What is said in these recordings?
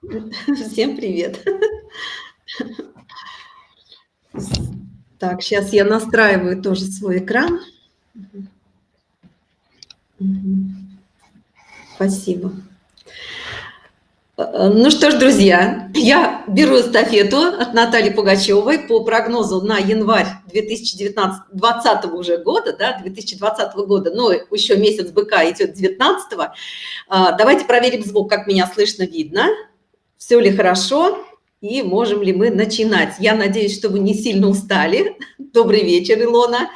Всем привет. Так, сейчас я настраиваю тоже свой экран. Спасибо. Ну что ж, друзья, я беру эстафету от Натальи Пугачевой по прогнозу на январь 2020 уже года, да, 2020 года, но еще месяц быка идет 19 -го. Давайте проверим звук, как меня слышно, видно, все ли хорошо и можем ли мы начинать. Я надеюсь, что вы не сильно устали. Добрый вечер, Илона.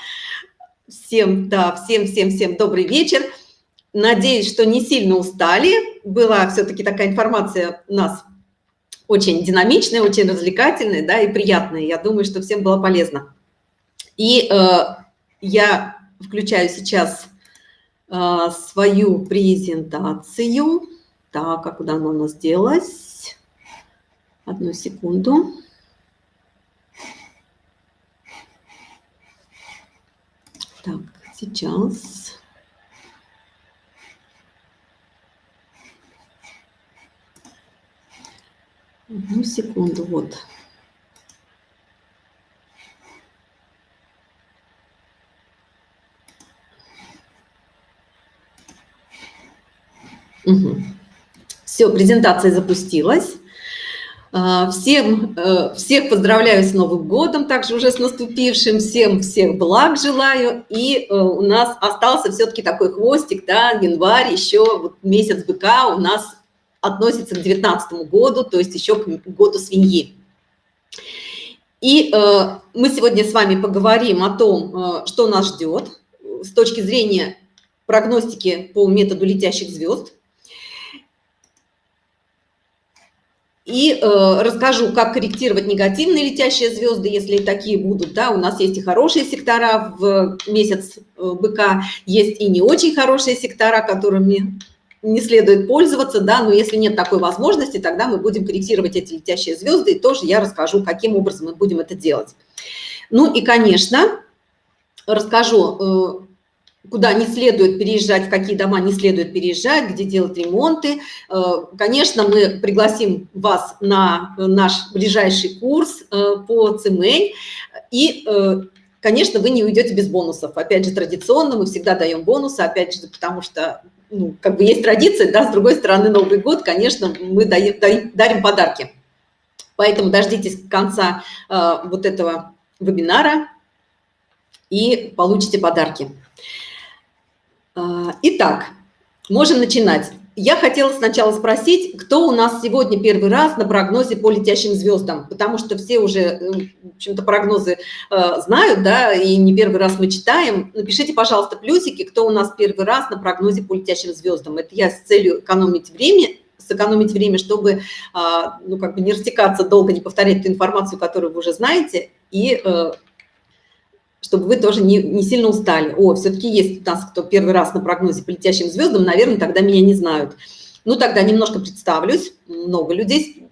Всем, да, всем-всем-всем добрый вечер. Надеюсь, что не сильно устали. Была все-таки такая информация у нас очень динамичная, очень развлекательная, да, и приятная. Я думаю, что всем было полезно. И э, я включаю сейчас э, свою презентацию. Так, а куда она у нас делась? Одну секунду. Так, сейчас. Одну секунду, вот. Угу. Все, презентация запустилась. А, всем, э, всех поздравляю с Новым годом, также уже с наступившим, всем всех благ желаю. И э, у нас остался все-таки такой хвостик, да, январь, еще вот месяц быка у нас относится к 19 году, то есть еще к году свиньи. И э, мы сегодня с вами поговорим о том, э, что нас ждет с точки зрения прогностики по методу летящих звезд. И э, расскажу, как корректировать негативные летящие звезды, если такие будут. Да, у нас есть и хорошие сектора в месяц э, быка, есть и не очень хорошие сектора, которыми не следует пользоваться, да, но если нет такой возможности, тогда мы будем корректировать эти летящие звезды, и тоже я расскажу, каким образом мы будем это делать. Ну и, конечно, расскажу, э, куда не следует переезжать, в какие дома не следует переезжать, где делать ремонты. Э, конечно, мы пригласим вас на наш ближайший курс э, по ЦМЭЙ, и конечно, вы не уйдете без бонусов. Опять же, традиционно мы всегда даем бонусы, опять же, потому что ну, как бы есть традиция, да, с другой стороны, Новый год, конечно, мы дарим подарки. Поэтому дождитесь конца э, вот этого вебинара и получите подарки. Э, итак, можем начинать. Я хотела сначала спросить, кто у нас сегодня первый раз на прогнозе по летящим звездам, потому что все уже, в общем-то, прогнозы э, знают, да, и не первый раз мы читаем. Напишите, пожалуйста, плюсики, кто у нас первый раз на прогнозе по летящим звездам. Это я с целью экономить время, сэкономить время, чтобы, э, ну, как бы не растекаться долго, не повторять ту информацию, которую вы уже знаете, и э, чтобы вы тоже не, не сильно устали. О, все-таки есть у нас, кто первый раз на прогнозе по летящим звездам, наверное, тогда меня не знают. Ну, тогда немножко представлюсь, много людей.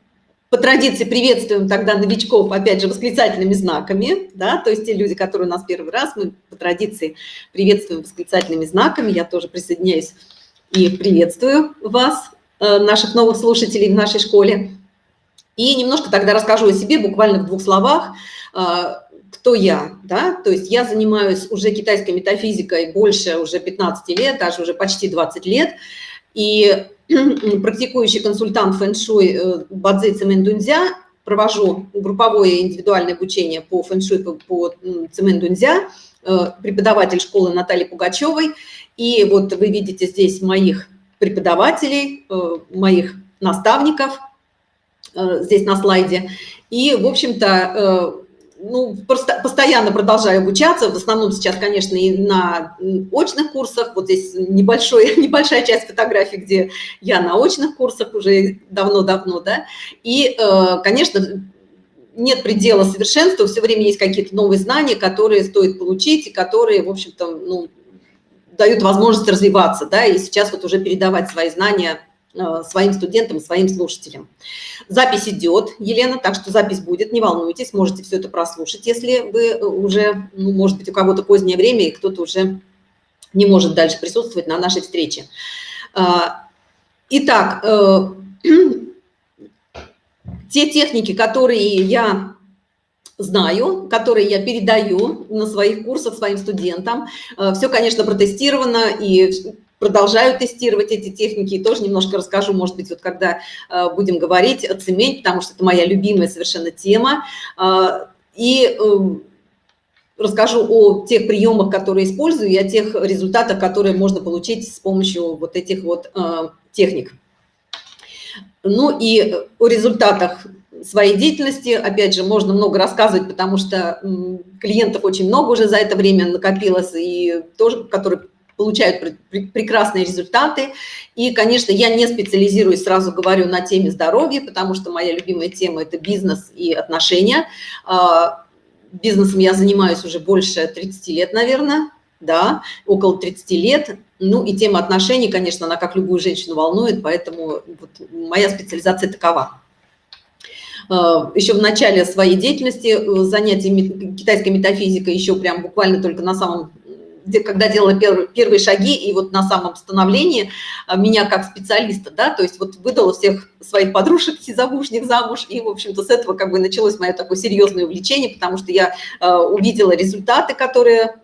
По традиции приветствуем тогда новичков, опять же, восклицательными знаками, да, то есть те люди, которые у нас первый раз, мы по традиции приветствуем восклицательными знаками, я тоже присоединяюсь и приветствую вас, э, наших новых слушателей в нашей школе. И немножко тогда расскажу о себе, буквально в двух словах, э, кто я, да, то есть я занимаюсь уже китайской метафизикой больше уже 15 лет, даже уже почти 20 лет, и практикующий консультант фэн-шуй э, Бадзи Цимэн провожу групповое индивидуальное обучение по фэн-шуй, по, по Цимэн э, преподаватель школы Натальи Пугачевой, и вот вы видите здесь моих преподавателей, э, моих наставников, здесь на слайде, и, в общем-то, ну, просто постоянно продолжаю обучаться, в основном сейчас, конечно, и на очных курсах, вот здесь небольшой, небольшая часть фотографий, где я на очных курсах уже давно-давно, да, и, э, конечно, нет предела совершенства, все время есть какие-то новые знания, которые стоит получить, и которые, в общем-то, ну, дают возможность развиваться, да, и сейчас вот уже передавать свои знания своим студентам, своим слушателям. Запись идет, Елена, так что запись будет, не волнуйтесь, можете все это прослушать, если вы уже, ну, может быть, у кого-то позднее время, и кто-то уже не может дальше присутствовать на нашей встрече. Э, итак, э, те техники, которые я знаю, которые я передаю на своих курсах своим студентам. Э, Все, конечно, протестировано и продолжаю тестировать эти техники. И тоже немножко расскажу, может быть, вот когда э, будем говорить о цемень, потому что это моя любимая совершенно тема. Э, и эм, расскажу о тех приемах, которые использую, и о тех результатах, которые можно получить с помощью вот этих вот техник. Ну и о результатах своей деятельности, опять же, можно много рассказывать, потому что клиентов очень много уже за это время накопилось, и тоже, которые получают прекрасные результаты. И, конечно, я не специализируюсь, сразу говорю, на теме здоровья, потому что моя любимая тема – это бизнес и отношения. А, бизнесом я занимаюсь уже больше 30 лет, наверное, да, около 30 лет. Ну и тема отношений, конечно, она как любую женщину волнует, поэтому вот моя специализация такова. А, еще в начале своей деятельности э, занятий китайской метафизикой, еще прям буквально только на самом когда делала первые, первые шаги, и вот на самом становлении а, меня как специалиста, да, то есть вот выдала всех своих подружек замужних замуж, и, в общем-то, с этого как бы началось мое такое серьезное увлечение, потому что я э, увидела результаты, которые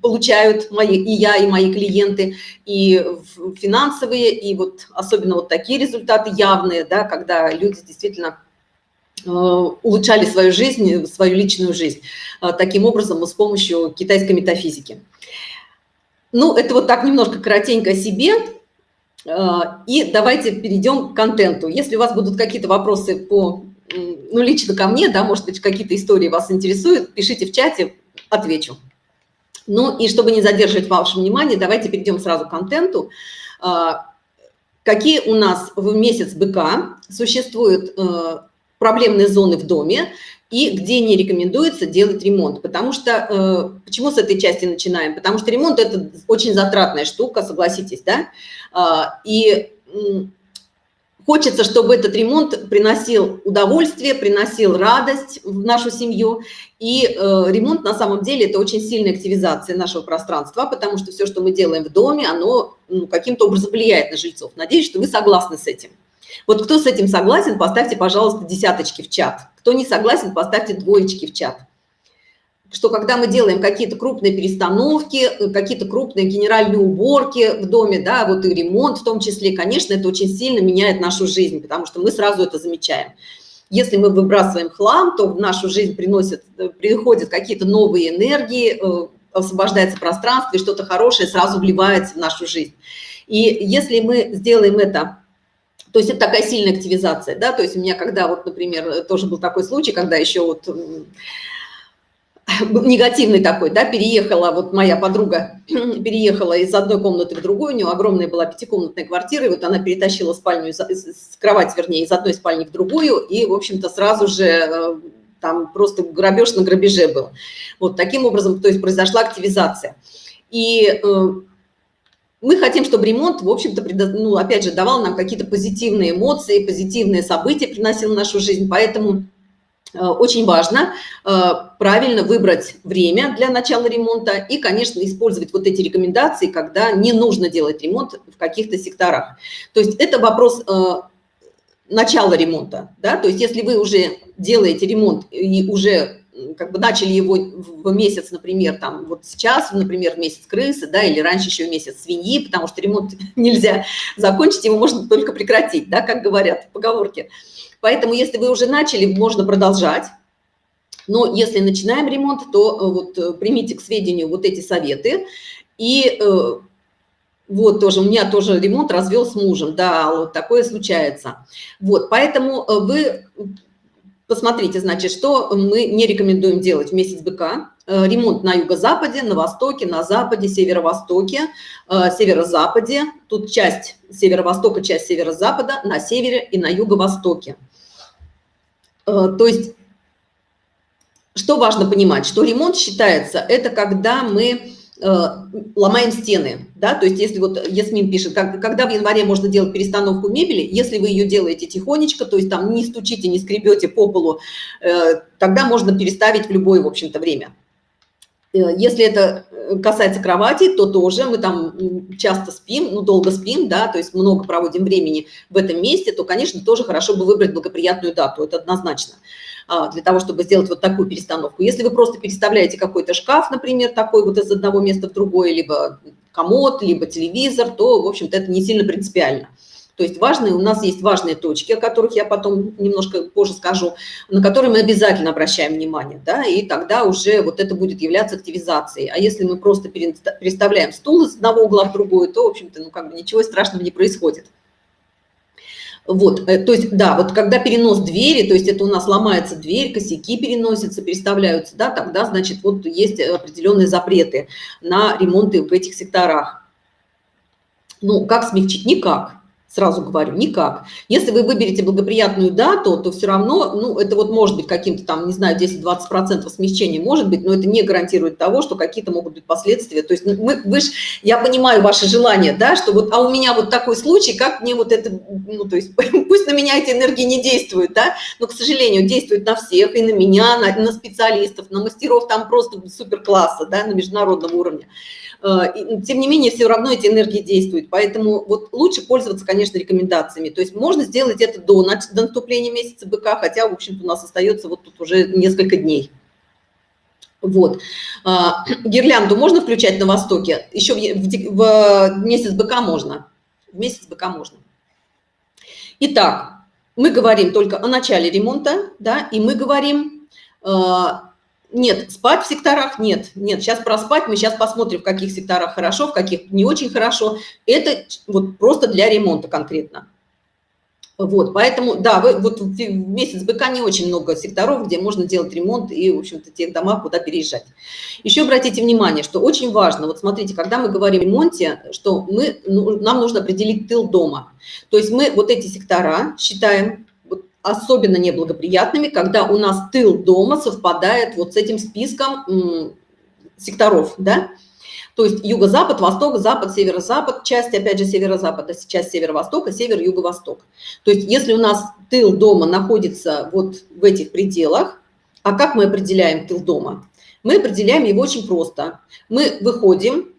получают мои, и я, и мои клиенты, и финансовые, и вот особенно вот такие результаты явные, да, когда люди действительно улучшали свою жизнь, свою личную жизнь э, таким образом с помощью китайской метафизики. Ну, это вот так немножко коротенько о себе. Э, и давайте перейдем к контенту. Если у вас будут какие-то вопросы по, ну, лично ко мне, да, может быть, какие-то истории вас интересуют, пишите в чате, отвечу. Ну, и чтобы не задерживать ваше внимание, давайте перейдем сразу к контенту. Э, какие у нас в месяц быка существуют э, проблемные зоны в доме, и где не рекомендуется делать ремонт. Потому что, э, почему с этой части начинаем? Потому что ремонт – это очень затратная штука, согласитесь, да? Э, и хочется, чтобы этот ремонт приносил удовольствие, приносил радость в нашу семью. И э, ремонт на самом деле – это очень сильная активизация нашего пространства, потому что все, что мы делаем в доме, оно ну, каким-то образом влияет на жильцов. Надеюсь, что вы согласны с этим. Вот кто с этим согласен, поставьте, пожалуйста, десяточки в чат. Кто не согласен, поставьте двоечки в чат. Что когда мы делаем какие-то крупные перестановки, какие-то крупные генеральные уборки в доме, да, вот и ремонт в том числе, конечно, это очень сильно меняет нашу жизнь, потому что мы сразу это замечаем. Если мы выбрасываем хлам, то в нашу жизнь приносят, приходят какие-то новые энергии, э, освобождается пространство, и что-то хорошее сразу вливается в нашу жизнь. И если мы сделаем это то есть это такая сильная активизация, да, то есть у меня когда вот, например, тоже был такой случай, когда еще вот негативный такой, да, переехала, вот моя подруга переехала из одной комнаты в другую, у нее огромная была пятикомнатная квартира, и вот она перетащила спальню, из, кровать, вернее, из одной спальни в другую, и, в общем-то, сразу же э, там просто грабеж на грабеже был. Вот таким образом, то есть произошла активизация. И э, мы хотим, чтобы ремонт, в общем-то, ну, опять же, давал нам какие-то позитивные эмоции, позитивные события приносил в нашу жизнь, поэтому э, очень важно э, правильно выбрать время для начала ремонта и, конечно, использовать вот эти рекомендации, когда не нужно делать ремонт в каких-то секторах. То есть это вопрос э, начала ремонта, да, то есть если вы уже делаете ремонт и уже как бы начали его в месяц, например, там вот сейчас, например, месяц крысы, да, или раньше еще месяц свиньи, потому что ремонт нельзя закончить, его можно только прекратить, да, как говорят в поговорке. Поэтому, если вы уже начали, можно продолжать. Но если начинаем ремонт, то э, вот э, примите к сведению вот эти советы. И э, вот тоже, у меня тоже ремонт развел с мужем, да, вот такое случается. Вот, поэтому вы Посмотрите, значит, что мы не рекомендуем делать в месяц быка. Э, ремонт на юго-западе, на востоке, на западе, северо-востоке, э, северо-западе. Тут часть северо-востока, часть северо-запада, на севере и на юго-востоке. Э, то есть, что важно понимать, что ремонт считается, это когда мы ломаем стены, да, то есть если вот Ясмин пишет, как, когда в январе можно делать перестановку мебели, если вы ее делаете тихонечко, то есть там не стучите, не скребете по полу, э, тогда можно переставить в любое, в общем-то, время. Э, если это э, касается кровати, то тоже мы там часто спим, ну, долго спим, да, то есть много проводим времени в этом месте, то, конечно, тоже хорошо бы выбрать благоприятную дату, это однозначно, а, для того, чтобы сделать вот такую перестановку. Если вы просто переставляете какой-то шкаф, например, такой вот из одного места в другое, либо комод, либо телевизор, то, в общем-то, это не сильно принципиально. То есть важные, у нас есть важные точки, о которых я потом немножко позже скажу, на которые мы обязательно обращаем внимание, да, и тогда уже вот это будет являться активизацией. А если мы просто переставляем стул из одного угла в другой, то, в общем-то, ну, как бы ничего страшного не происходит. Вот, э, то есть, да, вот когда перенос двери, то есть это у нас ломается дверь, косяки переносятся, переставляются, да, тогда, значит, вот есть определенные запреты на ремонты в этих секторах. Ну, как смягчить? Никак сразу говорю, никак. Если вы выберете благоприятную дату, то все равно, ну, это вот может быть каким-то там, не знаю, 10-20% смещения может быть, но это не гарантирует того, что какие-то могут быть последствия. То есть ну, мы, вы ж, я понимаю ваше желание, да, что вот, а у меня вот такой случай, как мне вот это, ну, то есть пусть на меня эти энергии не действуют, да, но, к сожалению, действуют на всех, и на меня, на, на специалистов, на мастеров там просто супер класса, да, на международном уровне. Э, тем не менее, все равно эти энергии действуют. Поэтому вот лучше пользоваться, конечно, рекомендациями. То есть можно сделать это до, до наступления месяца быка, хотя, в общем-то, у нас остается вот тут уже несколько дней. Вот. А, гирлянду можно включать на востоке? Еще в, в, в месяц быка можно. В месяц быка можно. Итак, мы говорим только о начале ремонта, да, и мы говорим э, нет, спать в секторах нет. Нет, сейчас проспать, мы сейчас посмотрим, в каких секторах хорошо, в каких не очень хорошо. Это вот просто для ремонта конкретно. Вот, поэтому, да, вы, вот в месяц быка не очень много секторов, где можно делать ремонт и, в общем-то, тех дома, куда переезжать. Еще обратите внимание, что очень важно, вот смотрите, когда мы говорим о ремонте, что мы, ну, нам нужно определить тыл дома. То есть мы вот эти сектора считаем особенно неблагоприятными, когда у нас тыл дома совпадает вот с этим списком секторов, да, то есть юго-запад, восток, запад, северо-запад, часть, опять же, северо-запада, часть северо-востока, север-юго-восток. То есть если у нас тыл дома находится вот в этих пределах, а как мы определяем тыл дома? Мы определяем его очень просто. Мы выходим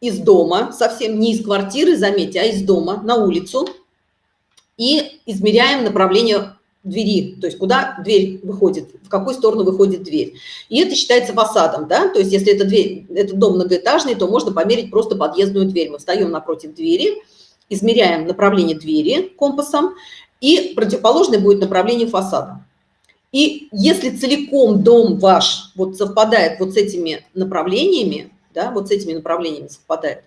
из дома, совсем не из квартиры, заметьте, а из дома на улицу, и измеряем направление двери, то есть куда дверь выходит, в какую сторону выходит дверь. И это считается фасадом, да, то есть если это дверь, это дом многоэтажный, то можно померить просто подъездную дверь. Мы встаем напротив двери, измеряем направление двери компасом, и противоположное будет направление фасада. И если целиком дом ваш вот совпадает вот с этими направлениями, да, вот с этими направлениями совпадает,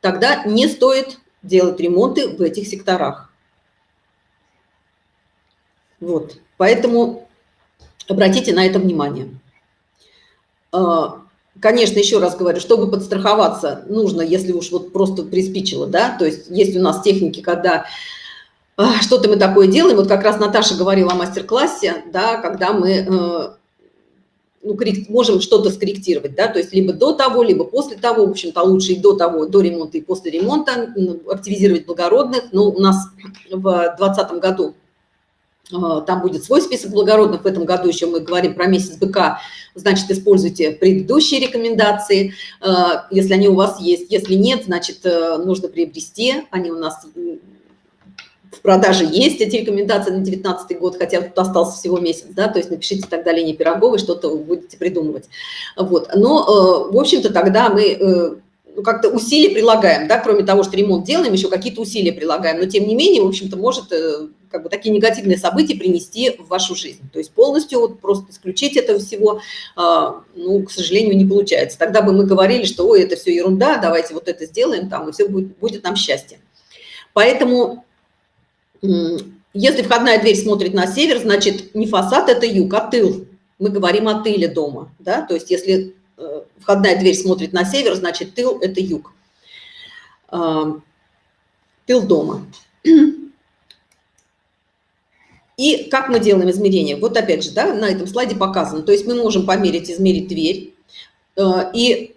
тогда не стоит делать ремонты в этих секторах. Вот, поэтому обратите на это внимание. А, конечно, еще раз говорю, чтобы подстраховаться, нужно, если уж вот просто приспичило, да, то есть есть у нас техники, когда а, что-то мы такое делаем, вот как раз Наташа говорила о мастер-классе, да, когда мы э, ну, можем что-то скорректировать, да, то есть либо до того, либо после того, в общем-то, лучше и до того, до ремонта и после ремонта, активизировать благородных, но у нас в 2020 году там будет свой список благородных. В этом году еще мы говорим про месяц быка. Значит, используйте предыдущие рекомендации, а, если они у вас есть. Если нет, значит, э, нужно приобрести. Они у нас в продаже есть, эти рекомендации на 2019 год, хотя тут остался всего месяц, да, то есть напишите тогда Лене Пироговой, что-то будете придумывать. Вот. Но, э, в общем-то, тогда мы э, ну, как-то усилия прилагаем, да, кроме того, что ремонт делаем, еще какие-то усилия прилагаем, но тем не менее, в общем-то, может э, как бы такие негативные события принести в вашу жизнь. То есть полностью вот просто исключить этого всего, а, ну, к сожалению, не получается. Тогда бы мы говорили, что, ой, это все ерунда, давайте вот это сделаем, там, и все будет, будет нам счастье. Поэтому, если входная дверь смотрит на север, значит, не фасад, это юг, а тыл. Мы говорим о тыле дома, да, то есть если Э, входная дверь смотрит на север, значит, тыл – это юг. А, тыл дома. И как мы делаем измерение? Вот опять же, да, на этом слайде показано. То есть мы можем померить, измерить дверь. Э, и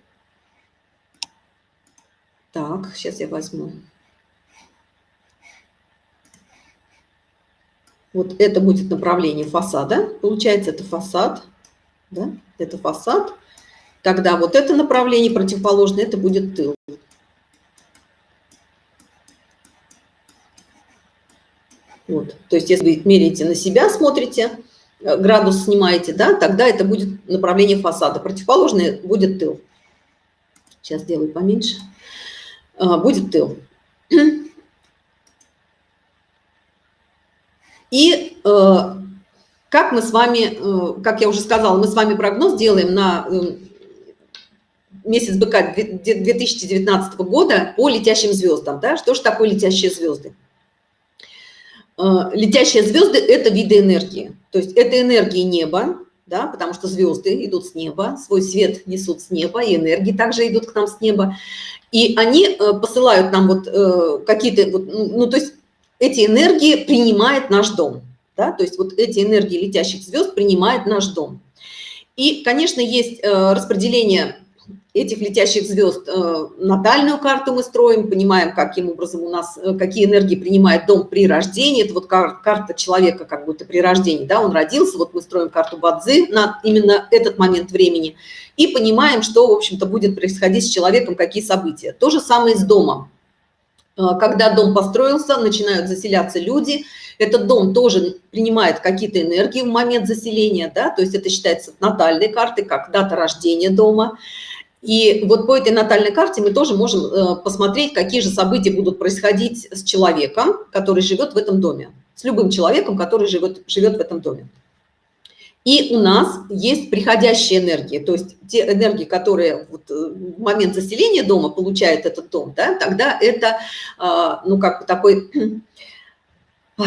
так, сейчас я возьму. Вот это будет направление фасада. Получается, это фасад. Да? Это фасад. тогда вот это направление противоположное, это будет тыл. Вот. То есть если меряете на себя, смотрите, э, градус снимаете, да, тогда это будет направление фасада. Противоположное будет тыл. Сейчас сделаю поменьше. А, будет тыл. И э, как мы с вами, э, как я уже сказала, мы с вами прогноз делаем на месяц быка 2019 года по летящим звездам. Да? Что же такое летящие звезды? Э, летящие звезды – это виды энергии. То есть это энергии неба, да, потому что звезды идут с неба, свой свет несут с неба, и энергии также идут к нам с неба. И они э, посылают нам вот э, какие-то, вот, ну, ну, то есть эти энергии принимает наш дом. Да? То есть вот эти энергии летящих звезд принимает наш дом. И, конечно, есть распределение этих летящих звезд э, натальную карту мы строим, понимаем, каким образом у нас, э, какие энергии принимает дом при рождении. Это вот карта человека как будто при рождении, да, он родился, вот мы строим карту Бадзи на именно этот момент времени и понимаем, что, в общем-то, будет происходить с человеком, какие события. То же самое с домом. Э, когда дом построился, начинают заселяться люди, этот дом тоже принимает какие-то энергии в момент заселения, да, то есть это считается натальной картой, как дата рождения дома. И вот по этой натальной карте мы тоже можем э, посмотреть, какие же события будут происходить с человеком, который живет в этом доме, с любым человеком, который живет, живет в этом доме. И у нас есть приходящие энергии, то есть те энергии, которые вот э, в момент заселения дома получает этот дом, да, тогда это, а, ну, как бы такой,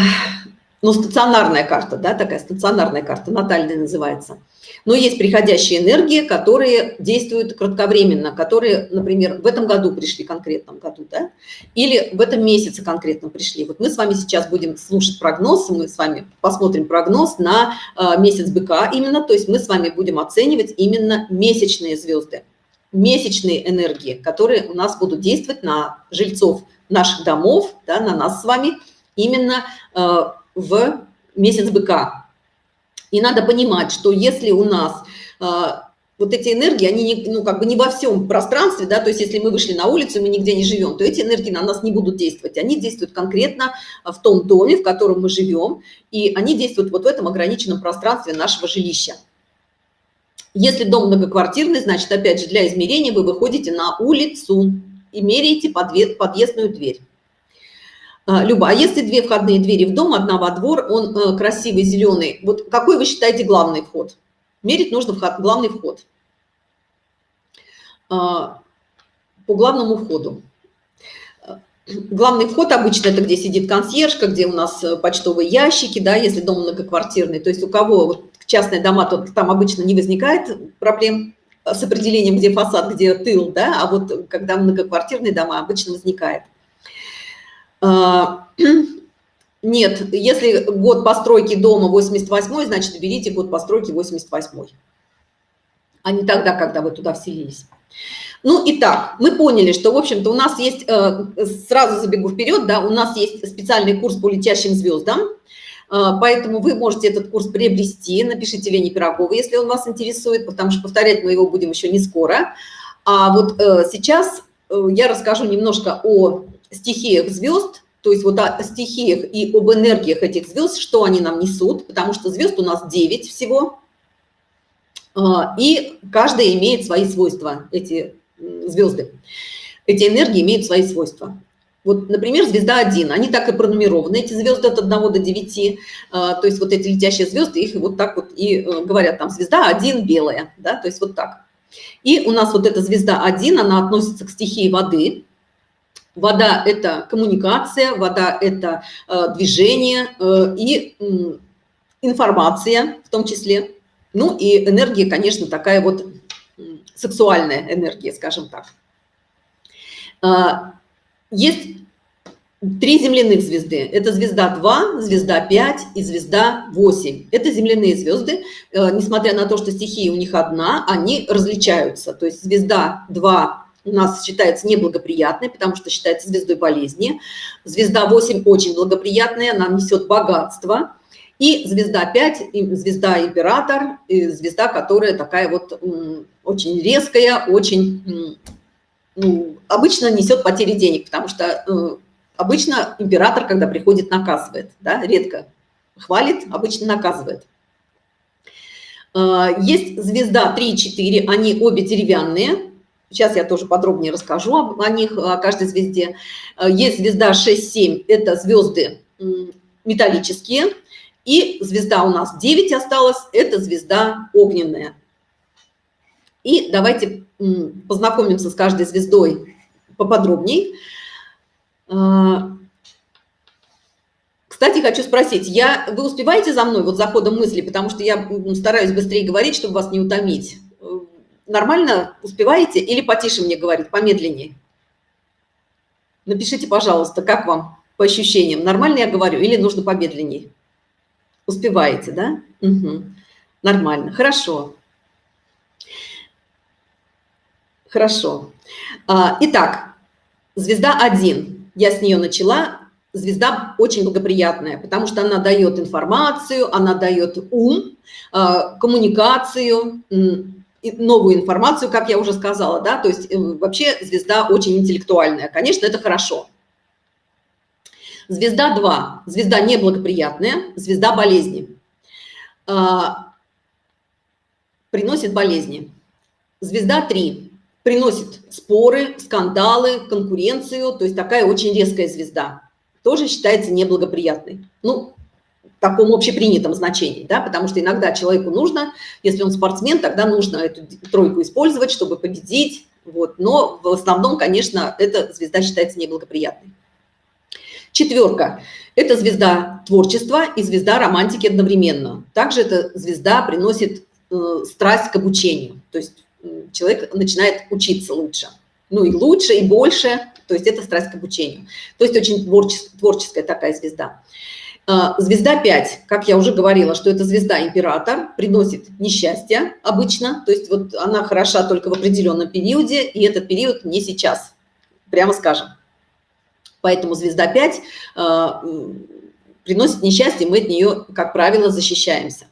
ну, стационарная карта, да, такая стационарная карта, натальная называется – но есть приходящие энергии, которые действуют кратковременно, которые, например, в этом году пришли, конкретном году, да, или в этом месяце конкретно пришли. Вот мы с вами сейчас будем слушать прогноз, мы с вами посмотрим прогноз на э, месяц быка именно, то есть мы с вами будем оценивать именно месячные звезды, месячные энергии, которые у нас будут действовать на жильцов наших домов, да, на нас с вами именно э, в месяц быка. И надо понимать, что если у нас а, вот эти энергии, они не, ну, как бы не во всем пространстве, да, то есть если мы вышли на улицу, мы нигде не живем, то эти энергии на нас не будут действовать. Они действуют конкретно в том доме, в котором мы живем, и они действуют вот в этом ограниченном пространстве нашего жилища. Если дом многоквартирный, значит, опять же, для измерения вы выходите на улицу и меряете подъездную дверь. А, Люба, а если две входные двери в дом, одна во двор, он э, красивый, зеленый, вот какой вы считаете главный вход? Мерить нужно вход, главный вход. А, по главному входу. Главный вход обычно это где сидит консьержка, где у нас э, почтовые ящики, да, если дом многоквартирный. То есть у кого частные дома, то там обычно не возникает проблем с определением, где фасад, где тыл, да, а вот когда многоквартирные дома обычно возникает. А, нет, если год постройки дома 88, значит, берите год постройки 88, а не тогда, когда вы туда вселились. Ну, итак, мы поняли, что, в общем-то, у нас есть, э, сразу забегу вперед, да, у нас есть специальный курс по летящим звездам, э, поэтому вы можете этот курс приобрести, напишите Лене Пироговой, если он вас интересует, потому что повторять мы его будем еще не скоро. А вот э, сейчас я расскажу немножко о стихиях звезд, то есть вот о стихиях и об энергиях этих звезд, что они нам несут, потому что звезд у нас 9 всего, а, и каждая имеет свои свойства, эти звезды. Эти энергии имеют свои свойства. Вот, например, звезда 1, они так и пронумерованы, эти звезды от 1 до 9, а, то есть вот эти летящие звезды, их вот так вот и э, говорят, там звезда 1 белая, да, то есть вот так. И у нас вот эта звезда 1, она относится к стихии воды, Вода – это коммуникация, вода – это э, движение э, и э, информация в том числе. Ну и энергия, конечно, такая вот сексуальная энергия, скажем так. Э, есть три земляных звезды. Это звезда 2, звезда 5 и звезда 8. Это земляные звезды. Э, несмотря на то, что стихия у них одна, они различаются. То есть звезда 2 у нас считается неблагоприятной, потому что считается звездой болезни. Звезда 8 очень благоприятная, она несет богатство. И звезда 5, звезда император, звезда, которая такая вот очень резкая, очень, ну, обычно несет потери денег, потому что э, обычно император, когда приходит, наказывает, да, редко хвалит, обычно наказывает. Э, есть звезда 3 и 4, они обе деревянные, Сейчас я тоже подробнее расскажу о, них, о каждой звезде. Э, есть звезда 6-7, это звезды металлические. И звезда у нас 9 осталась, это звезда огненная. И давайте познакомимся с каждой звездой поподробнее. Э, кстати, хочу спросить, я, вы успеваете за мной вот за ходом мысли, потому что я стараюсь быстрее говорить, чтобы вас не утомить нормально успеваете или потише мне говорить, помедленнее? Напишите, пожалуйста, как вам по ощущениям, нормально я говорю или нужно помедленнее? Успеваете, да? Угу. Нормально, хорошо. Хорошо. А, итак, звезда 1. Я с нее начала. Звезда очень благоприятная, потому что она дает информацию, она дает ум, а, коммуникацию, новую информацию, как я уже сказала, да, то есть э, вообще звезда очень интеллектуальная, конечно, это хорошо. Звезда 2, звезда неблагоприятная, звезда болезни, а, приносит болезни. Звезда 3 приносит споры, скандалы, конкуренцию, то есть такая очень резкая звезда, тоже считается неблагоприятной. Ну, таком общепринятом значении, да, потому что иногда человеку нужно, если он спортсмен, тогда нужно эту тройку использовать, чтобы победить, вот, но в основном, конечно, эта звезда считается неблагоприятной. Четверка – это звезда творчества и звезда романтики одновременно. Также эта звезда приносит э, страсть к обучению, то есть э, человек начинает учиться лучше. Ну и лучше, и больше, то есть это страсть к обучению. То есть очень творческая, творческая такая звезда. А, звезда 5, как я уже говорила, что это звезда император, приносит несчастье обычно, то есть вот она хороша только в определенном периоде, и этот период не сейчас, прямо скажем. Поэтому звезда 5 а, приносит несчастье, мы от нее, как правило, защищаемся.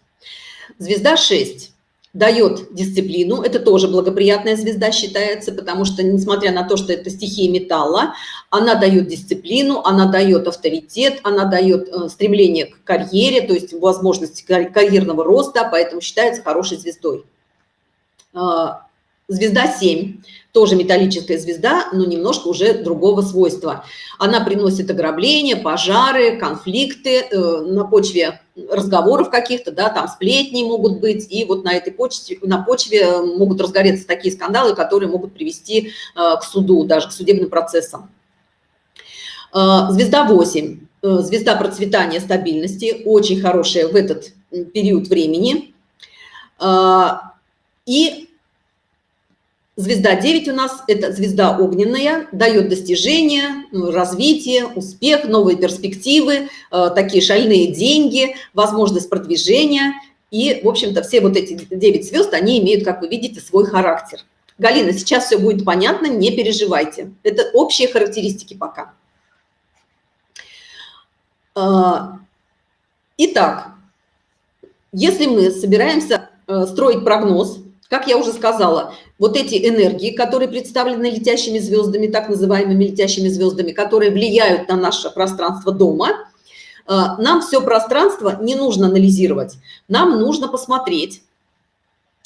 Звезда 6 дает дисциплину, это тоже благоприятная звезда считается, потому что, несмотря на то, что это стихия металла, она дает дисциплину, она дает авторитет, она дает э, стремление к карьере, то есть возможность карьерного роста, поэтому считается хорошей звездой. Звезда 7 тоже металлическая звезда, но немножко уже другого свойства. Она приносит ограбления, пожары, конфликты э, на почве разговоров каких-то, да, там сплетни могут быть, и вот на этой почве, на почве могут разгореться такие скандалы, которые могут привести э, к суду, даже к судебным процессам. Э, звезда 8, э, звезда процветания, стабильности, очень хорошая в этот период времени. Э, и Звезда 9 у нас – это звезда огненная, дает достижения, ну, развитие, успех, новые перспективы, э, такие шальные деньги, возможность продвижения. И, в общем-то, все вот эти 9 звезд, они имеют, как вы видите, свой характер. Галина, сейчас все будет понятно, не переживайте. Это общие характеристики пока. Э, итак, если мы собираемся э, строить прогноз, как я уже сказала, вот эти энергии, которые представлены летящими звездами, так называемыми летящими звездами, которые влияют на наше пространство дома, э, нам все пространство не нужно анализировать. Нам нужно посмотреть,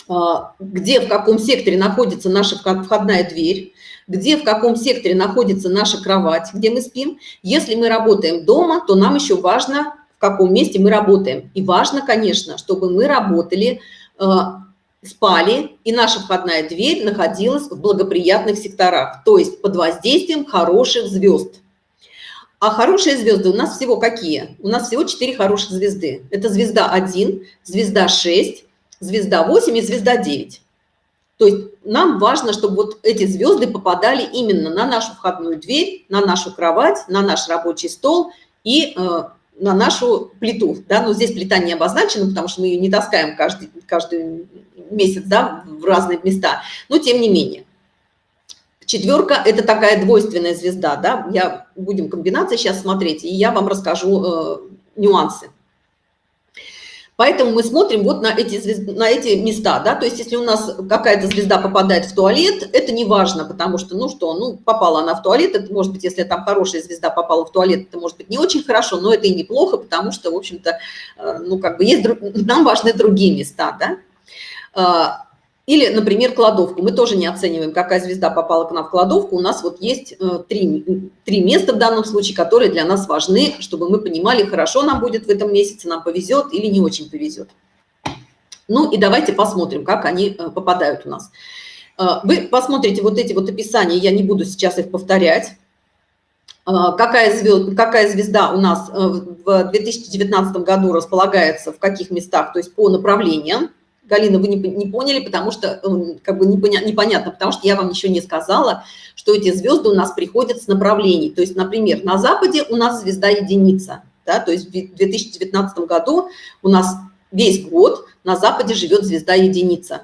э, где, в каком секторе находится наша входная дверь, где, в каком секторе находится наша кровать, где мы спим. Если мы работаем дома, то нам еще важно, в каком месте мы работаем. И важно, конечно, чтобы мы работали э, спали, и наша входная дверь находилась в благоприятных секторах, то есть под воздействием хороших звезд. А хорошие звезды у нас всего какие? У нас всего 4 хороших звезды. Это звезда 1, звезда 6, звезда 8 и звезда 9. То есть нам важно, чтобы вот эти звезды попадали именно на нашу входную дверь, на нашу кровать, на наш рабочий стол и э, на нашу плиту. Да? Но здесь плита не обозначена, потому что мы ее не таскаем каждый, каждый месяц да, в разные места, но тем не менее. Четверка – это такая двойственная звезда, да, я, будем комбинации сейчас смотреть, и я вам расскажу э, нюансы. Поэтому мы смотрим вот на эти, звезд... на эти места, да, то есть если у нас какая-то звезда попадает в туалет, это не важно, потому что, ну что, ну попала она в туалет, это может быть, если там хорошая звезда попала в туалет, это может быть не очень хорошо, но это и неплохо, потому что, в общем-то, э, ну как бы есть, нам важны другие места, да. Или, например, кладовку. Мы тоже не оцениваем, какая звезда попала к нам в кладовку. У нас вот есть э, три, три места в данном случае, которые для нас важны, чтобы мы понимали, хорошо нам будет в этом месяце, нам повезет или не очень повезет. Ну и давайте посмотрим, как они э, попадают у нас. Э, вы посмотрите вот эти вот описания, я не буду сейчас их повторять. Какая, звезд, какая звезда у нас в 2019 году располагается в каких местах, то есть по направлениям. Галина, вы не, не поняли, потому что, эм, как бы непоня, непонятно, потому что я вам еще не сказала, что эти звезды у нас приходят с направлений. То есть, например, на Западе у нас звезда единица, да, то есть в 2019 году у нас весь год на Западе живет звезда единица.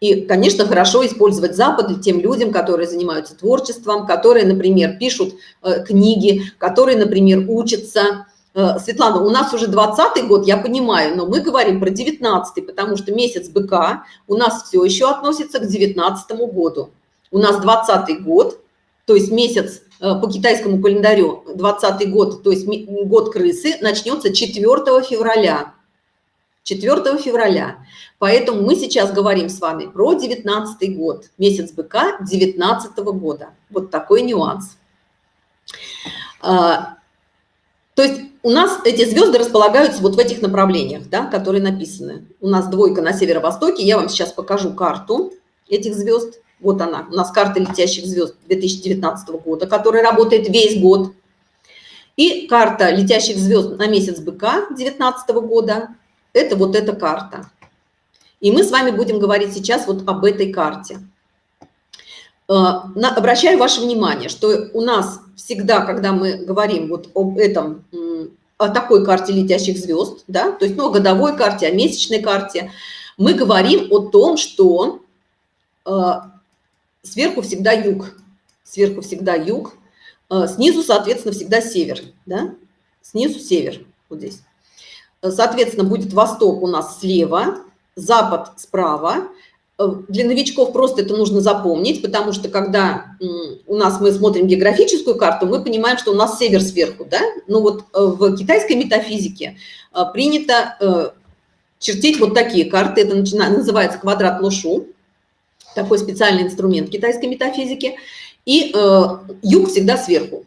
И, конечно, хорошо использовать Запад тем людям, которые занимаются творчеством, которые, например, пишут э, книги, которые, например, учатся, Э, Светлана, у нас уже 20 год, я понимаю, но мы говорим про 19 потому что месяц быка у нас все еще относится к 19 году. У нас 20 год, то есть месяц э, по китайскому календарю 20 год, то есть год крысы, начнется 4 февраля. 4 февраля. Поэтому мы сейчас говорим с вами про 19 год, месяц быка 19 года. Вот такой нюанс. То есть у нас эти звезды располагаются вот в этих направлениях, да, которые написаны. У нас двойка на северо-востоке. Я вам сейчас покажу карту этих звезд. Вот она, у нас карта летящих звезд 2019 года, которая работает весь год. И карта летящих звезд на месяц быка 2019 года. Это вот эта карта. И мы с вами будем говорить сейчас вот об этой карте. Э, обращаю ваше внимание, что у нас всегда, когда мы говорим вот об этом о такой карте летящих звезд, да, то есть ну, о годовой карте, о месячной карте, мы говорим о том, что э, сверху всегда юг, сверху всегда юг, э, снизу, соответственно, всегда север, да, снизу север, вот здесь. Соответственно, будет восток у нас слева, запад справа, Э, для новичков просто это нужно запомнить, потому что когда у нас мы смотрим географическую карту, мы понимаем, что у нас север сверху, да? Ну вот э, в китайской метафизике э, принято чертить вот такие карты, это называется квадрат лошу, такой специальный инструмент китайской метафизики, и юг всегда сверху.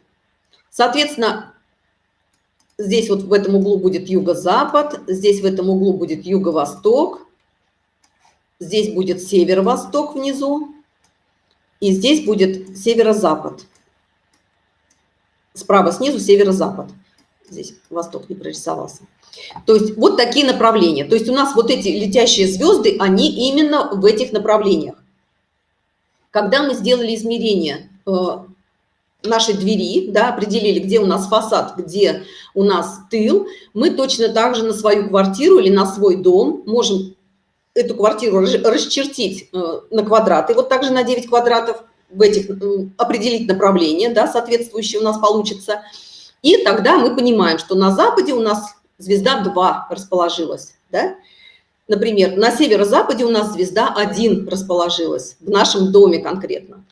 Соответственно, здесь вот в этом углу будет юго-запад, здесь в этом углу будет юго-восток, Здесь будет северо-восток внизу, и здесь будет северо-запад. Справа снизу северо-запад. Здесь восток не прорисовался. То есть вот такие направления. То есть у нас вот эти летящие звезды, они именно в этих направлениях. Когда мы сделали измерение э, нашей двери, да, определили, где у нас фасад, где у нас тыл, мы точно так же на свою квартиру или на свой дом можем эту квартиру расчертить э, на квадраты, вот также на 9 квадратов, в этих определить направление, да, соответствующее у нас получится. И тогда мы понимаем, что на западе у нас звезда 2 расположилась, да. Например, на северо-западе у нас звезда 1 расположилась, в нашем доме конкретно.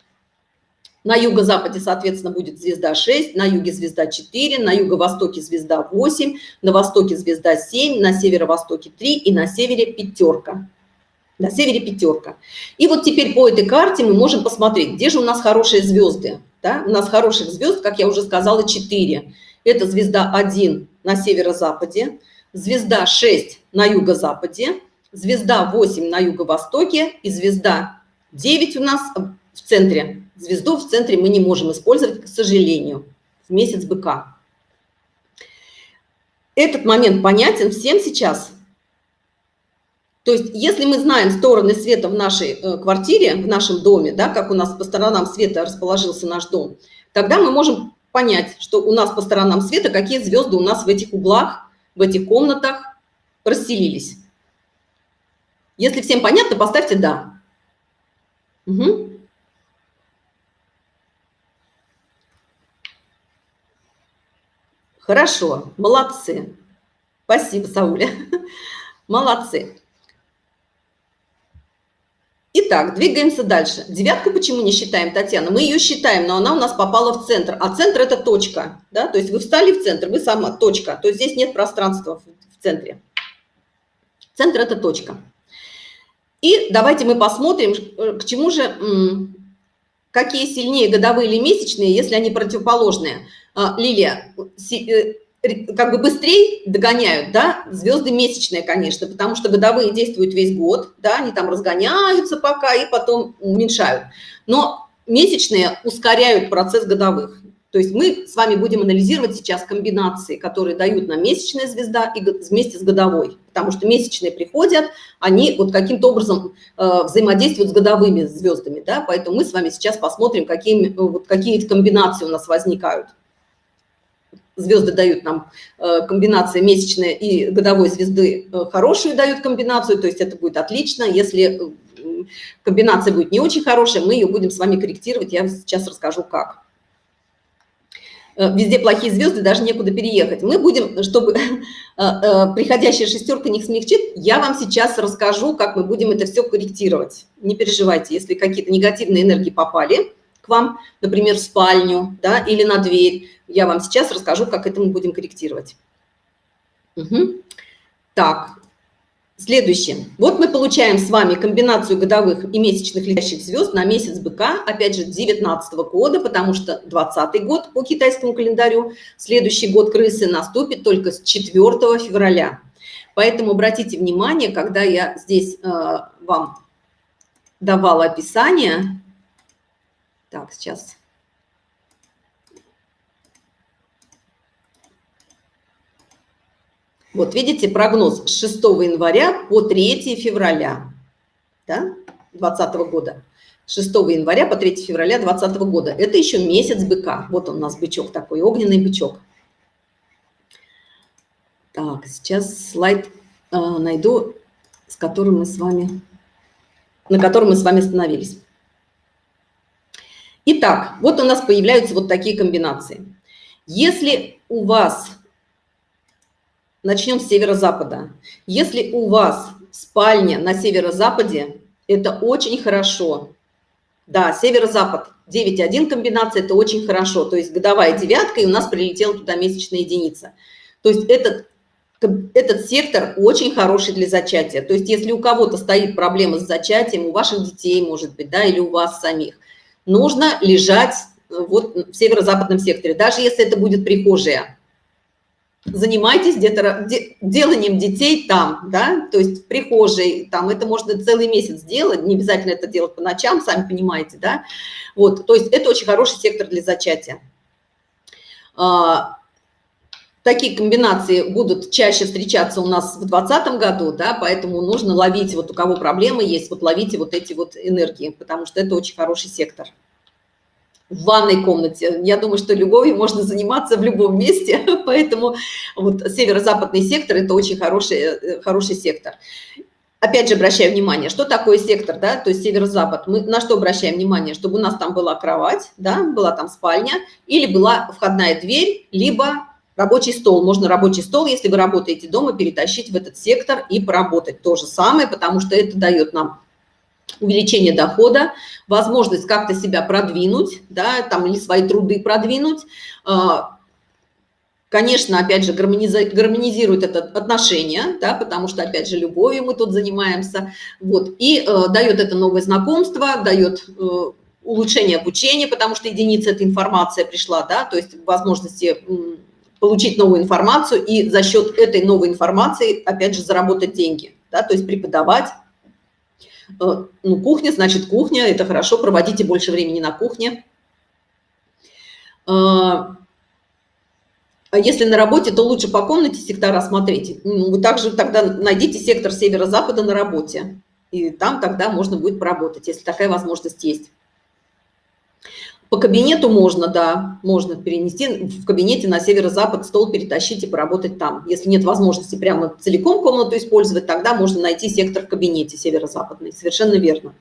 На юго-западе, соответственно, будет звезда 6, на юге звезда 4, на юго-востоке звезда 8, на востоке звезда 7, на северо-востоке 3 и на севере пятерка. На севере пятерка. И вот теперь по этой карте мы можем посмотреть, где же у нас хорошие звезды. Да? У нас хороших звезд, как я уже сказала, 4. Это звезда 1 на северо-западе, звезда 6 на юго-западе, звезда 8 на юго-востоке и звезда 9 у нас в центре. Звезду в центре мы не можем использовать, к сожалению, в месяц быка. Этот момент понятен всем сейчас? То есть, если мы знаем стороны света в нашей э, квартире, в нашем доме, да, как у нас по сторонам света расположился наш дом, тогда мы можем понять, что у нас по сторонам света, какие звезды у нас в этих углах, в этих комнатах расселились. Если всем понятно, поставьте «да». Угу. Хорошо, молодцы. Спасибо, Сауля. Молодцы. Итак, двигаемся дальше. Девятку почему не считаем, Татьяна? Мы ее считаем, но она у нас попала в центр. А центр – это точка. Да? То есть вы встали в центр, вы сама точка. То есть здесь нет пространства в центре. Центр – это точка. И давайте мы посмотрим, э, к чему же, какие сильнее годовые или месячные, если они противоположные. А, Лилия, э, как бы быстрее догоняют, да, звезды месячные, конечно, потому что годовые действуют весь год, да, они там разгоняются пока и потом уменьшают. Но месячные ускоряют процесс годовых. То есть мы с вами будем анализировать сейчас комбинации, которые дают нам месячная звезда и вместе с годовой. Потому что месячные приходят, они вот каким-то образом э, взаимодействуют с годовыми звездами. Да? Поэтому мы с вами сейчас посмотрим, какие, вот, какие комбинации у нас возникают звезды дают нам э, комбинация месячная и годовой звезды э, хорошую дают комбинацию, то есть это будет отлично. Если э, комбинация будет не очень хорошая, мы ее будем с вами корректировать, я сейчас расскажу как. Везде плохие звезды, даже некуда переехать. Мы будем, чтобы приходящая шестерка не смягчит, я вам сейчас расскажу, как мы будем это все корректировать. Не переживайте, если какие-то негативные энергии попали, к вам, например, в спальню да, или на дверь. Я вам сейчас расскажу, как это мы будем корректировать. Угу. Так, следующее. Вот мы получаем с вами комбинацию годовых и месячных летящих звезд на месяц быка, опять же, 19 -го года, потому что 20 год по китайскому календарю, следующий год крысы наступит только с 4 февраля. Поэтому обратите внимание, когда я здесь э, вам давала описание, так, сейчас. Вот видите, прогноз с 6 января по 3 февраля да, 2020 года. 6 января по 3 февраля 2020 года. Это еще месяц быка. Вот он у нас бычок такой, огненный бычок. Так, сейчас слайд э, найду, с которым мы с вами, на котором мы с вами остановились. Итак, вот у нас появляются вот такие комбинации. Если у вас, начнем с северо-запада, если у вас спальня на северо-западе, это очень хорошо. Да, северо-запад, 9,1 комбинация, это очень хорошо. То есть годовая девятка, и у нас прилетела туда месячная единица. То есть этот, этот сектор очень хороший для зачатия. То есть если у кого-то стоит проблема с зачатием, у ваших детей, может быть, да, или у вас самих, нужно лежать э, вот в северо-западном секторе, даже если это будет прихожая. Занимайтесь где-то деланием детей там, да, то есть в прихожей, там это можно целый месяц делать, не обязательно это делать по ночам, сами понимаете, да, вот, то есть это очень хороший сектор для зачатия. А, такие комбинации будут чаще встречаться у нас в 2020 году, да, поэтому нужно ловить, вот у кого проблемы есть, вот ловите вот эти вот энергии, потому что это очень хороший сектор. В ванной комнате. Я думаю, что любовью можно заниматься в любом месте, поэтому вот северо-западный сектор – это очень хороший, э, хороший сектор. Опять же, обращаю внимание, что такое сектор, да, то есть северо-запад. Мы на что обращаем внимание? Чтобы у нас там была кровать, да, была там спальня, или была входная дверь, либо Рабочий стол. Можно рабочий стол, если вы работаете дома, перетащить в этот сектор и поработать. То же самое, потому что это дает нам увеличение дохода, возможность как-то себя продвинуть, да, там или свои труды продвинуть. А, конечно, опять же, гармонизирует это отношение, да, потому что, опять же, любовью мы тут занимаемся. Вот, и э, дает это новое знакомство, дает э, улучшение обучения, потому что единица – это информация пришла, да, то есть возможности получить новую информацию и за счет этой новой информации, опять же, заработать деньги, да, то есть преподавать. Э, ну, кухня, значит, кухня, это хорошо, проводите больше времени на кухне. Э, а если на работе, то лучше по комнате сектора смотреть. Ну, вы также тогда найдите сектор северо-запада на работе, и там тогда можно будет поработать, если такая возможность есть. По кабинету можно, да, можно перенести в кабинете на северо-запад стол перетащить и поработать там. Если нет возможности прямо целиком комнату использовать, тогда можно найти сектор в кабинете северо-западный. Совершенно верно.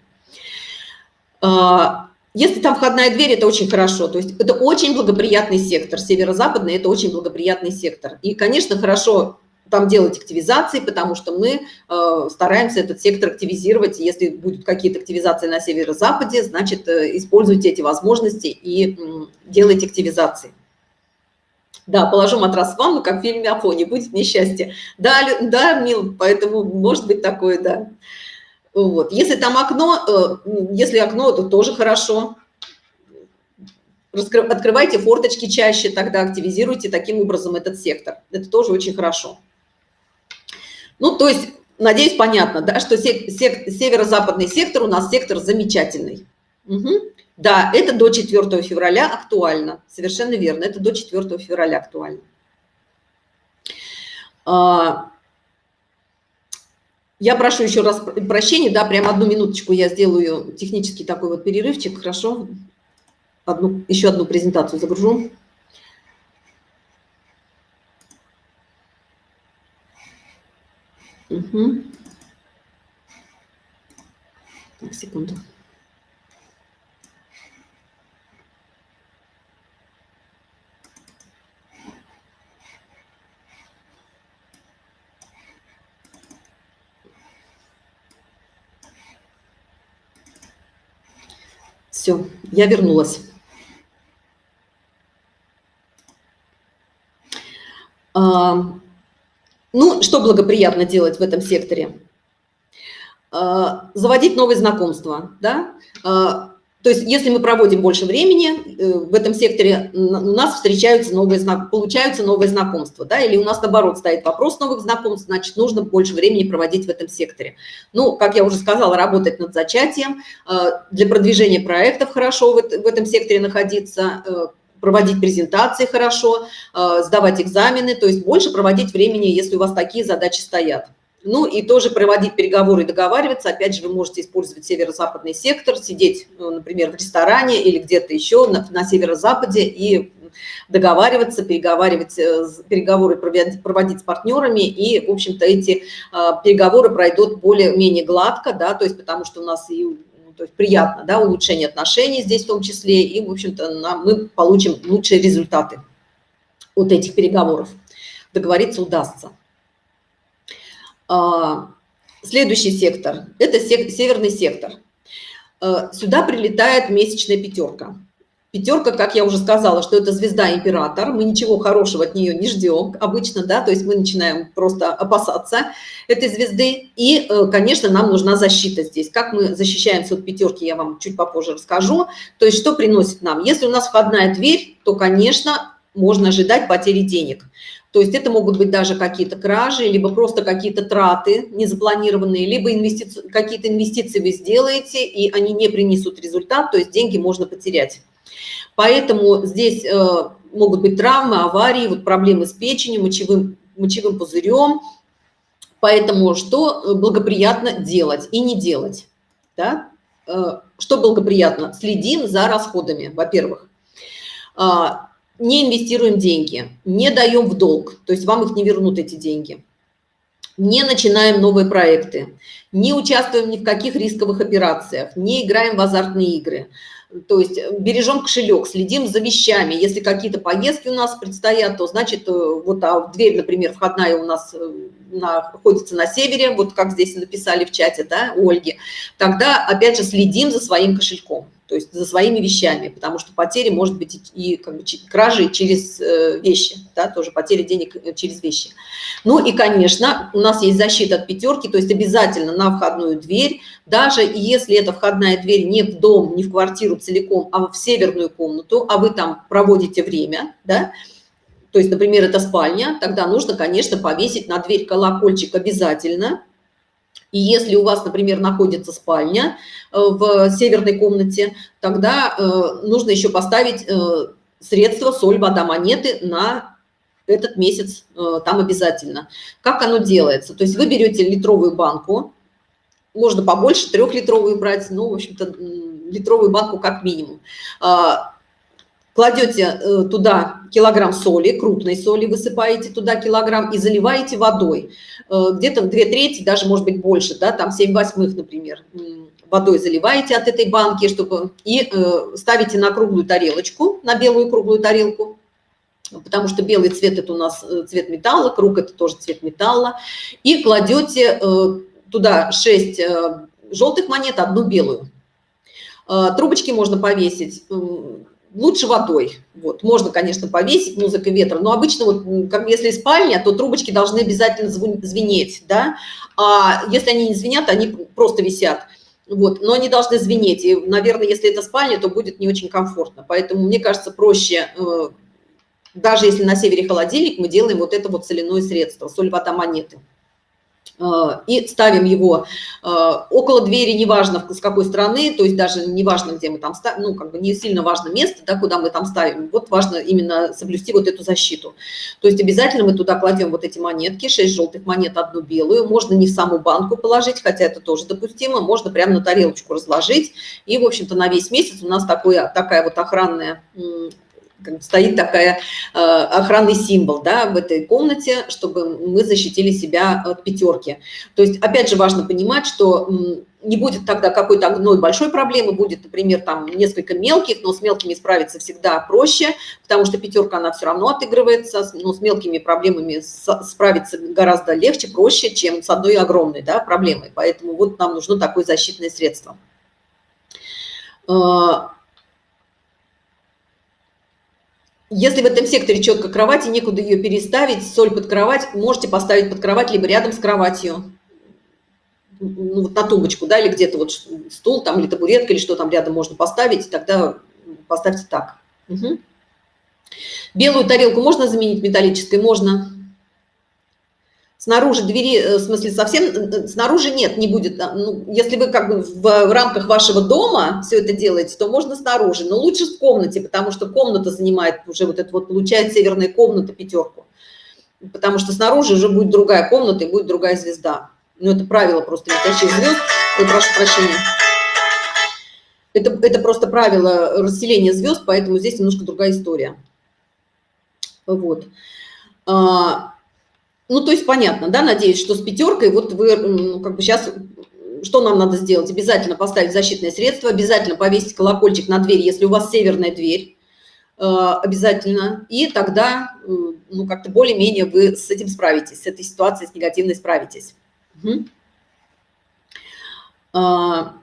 А, если там входная дверь, это очень хорошо. То есть это очень благоприятный сектор. Северо-западный – это очень благоприятный сектор. И, конечно, хорошо там делать активизации, потому что мы э, стараемся этот сектор активизировать. Если будут какие-то активизации на северо-западе, значит, э, используйте эти возможности и делайте активизации. Да, положу матрас в ванну, как в фильме «Афоне», будет несчастье. Да, да, Мил, поэтому может быть такое, да. Вот. Если там окно, э, если окно, то тоже хорошо. Открывайте форточки чаще, тогда активизируйте таким образом этот сектор. Это тоже очень хорошо. Ну, то есть, надеюсь, понятно, да, что северо-западный сектор у нас сектор замечательный. Угу. Да, это до 4 февраля актуально. Совершенно верно, это до 4 февраля актуально. А, я прошу еще раз прощения, да, прям одну минуточку я сделаю технический такой вот перерывчик, хорошо? Одну, еще одну презентацию загружу. Угу. Так, секунду. Все, я вернулась. А, ну, что благоприятно делать в этом секторе? А, заводить новые знакомства, да? А, то есть, если мы проводим больше времени э, в этом секторе, у нас встречаются новые, получаются новые знакомства, да, или у нас, наоборот, стоит вопрос новых знакомств, значит, нужно больше времени проводить в этом секторе. Ну, как я уже сказала, работать над зачатием, э, для продвижения проектов хорошо в этом секторе находиться, э, проводить презентации хорошо, сдавать экзамены, то есть больше проводить времени, если у вас такие задачи стоят. Ну и тоже проводить переговоры и договариваться. Опять же, вы можете использовать северо-западный сектор, сидеть, ну, например, в ресторане или где-то еще на, на северо-западе и договариваться, переговаривать, э, переговоры проводить, проводить с партнерами. И, в общем-то, эти а, переговоры пройдут более-менее гладко, да, то есть потому что у нас и то есть приятно, да, улучшение отношений здесь в том числе, и, в общем-то, мы получим лучшие результаты от этих переговоров. Договориться удастся. А, следующий сектор – это северный сектор. А, сюда прилетает месячная пятерка. Пятерка, как я уже сказала, что это звезда-император, мы ничего хорошего от нее не ждем обычно, да, то есть мы начинаем просто опасаться этой звезды. И, э, конечно, нам нужна защита здесь. Как мы защищаемся от пятерки, я вам чуть попозже расскажу. То есть что приносит нам? Если у нас входная дверь, то, конечно, можно ожидать потери денег. То есть это могут быть даже какие-то кражи, либо просто какие-то траты незапланированные, либо инвестици... какие-то инвестиции вы сделаете, и они не принесут результат, то есть деньги можно потерять. Поэтому здесь э, могут быть травмы, аварии, вот проблемы с печенью, мочевым, мочевым пузырем. Поэтому что благоприятно делать и не делать? Да? Э, что благоприятно? Следим за расходами, во-первых. А, не инвестируем деньги, не даем в долг, то есть вам их не вернут эти деньги, не начинаем новые проекты, не участвуем ни в каких рисковых операциях, не играем в азартные игры, то есть бережем кошелек, следим за вещами. Если какие-то поездки у нас предстоят, то значит, э, вот а дверь, например, входная у нас э, находится на севере, вот как здесь написали в чате, да, Ольги, тогда опять же следим за своим кошельком то есть за своими вещами, потому что потери может быть и, как бы, кражи через э, вещи, да, тоже потери денег э, через вещи. Ну и, конечно, у нас есть защита от пятерки, то есть обязательно на входную дверь, даже если эта входная дверь не в дом, не в квартиру целиком, а в северную комнату, а вы там проводите время, да, то есть, например, это спальня, тогда нужно, конечно, повесить на дверь колокольчик обязательно, и если у вас, например, находится спальня э, в северной комнате, тогда э, нужно еще поставить э, средства, соль, вода, монеты на этот месяц там обязательно. Как оно делается? То есть вы берете литровую банку, можно побольше, трехлитровую брать, ну, в общем-то, литровую банку как минимум. Кладете туда килограмм соли, крупной соли, высыпаете туда килограмм и заливаете водой. Э, где-то две трети, даже может быть больше, да, там 7 восьмых, например, водой заливаете от этой банки, чтобы и э, ставите на круглую тарелочку, на белую круглую тарелку, потому что белый цвет – это у нас э, цвет металла, круг – это тоже цвет металла, и кладете э, туда 6 желтых монет, одну белую. Трубочки можно повесить лучше водой. Вот. Можно, конечно, повесить музыка ветра, но обычно, вот, как если спальня, то трубочки должны обязательно звенеть, да, а если они не звенят, они просто висят. Вот, но они должны звенеть, и, наверное, если это спальня, то будет не очень комфортно. Поэтому, мне кажется, проще, э, даже если на севере холодильник, мы делаем вот это вот соляное средство, соль, вода, монеты. Э, и ставим его э, около двери, неважно с какой стороны, то есть даже неважно, где мы там ставим, ну, как бы не сильно важно место, да, куда мы там ставим. Вот важно именно соблюсти вот эту защиту. То есть обязательно мы туда кладем вот эти монетки, 6 желтых монет, одну белую. Можно не в саму банку положить, хотя это тоже допустимо, можно прямо на тарелочку разложить. И, в общем-то, на весь месяц у нас такое, такая вот охранная стоит такая э, охранный символ да, в этой комнате, чтобы мы защитили себя от пятерки. То есть, опять же, важно понимать, что не будет тогда какой-то одной большой проблемы, будет, например, там несколько мелких, но с мелкими справиться всегда проще, потому что пятерка, она все равно отыгрывается, но с мелкими проблемами справиться гораздо легче, проще, чем с одной огромной да, проблемой. Поэтому вот нам нужно такое защитное средство. Э, Если в этом секторе четко кровати, некуда ее переставить, соль под кровать, можете поставить под кровать, либо рядом с кроватью, ну, вот на тумбочку, да, или где-то вот стул там, или табуретка, или что там рядом можно поставить, тогда поставьте так. Угу. Белую тарелку можно заменить металлической? Можно. Снаружи двери, э, в смысле, совсем, э, снаружи нет, не будет. Ну, если вы как бы в, рамках вашего дома все это делаете, то можно снаружи, но лучше в комнате, потому что комната занимает уже вот это вот, получает северная комната пятерку. Потому что снаружи уже будет другая комната и будет другая звезда. Ну, это правило просто звезд. Ой, прошу прощения. Это, это просто правило расселения звезд, поэтому здесь немножко другая история. Вот. А, ну, то есть понятно, да, надеюсь, что с пятеркой вот вы, ну, как бы сейчас, что нам надо сделать? Обязательно поставить защитное средство, обязательно повесить колокольчик на дверь, если у вас северная дверь, э, обязательно, и тогда, э, ну, как-то более-менее вы с этим справитесь, с этой ситуацией, с негативной справитесь. Угу. А,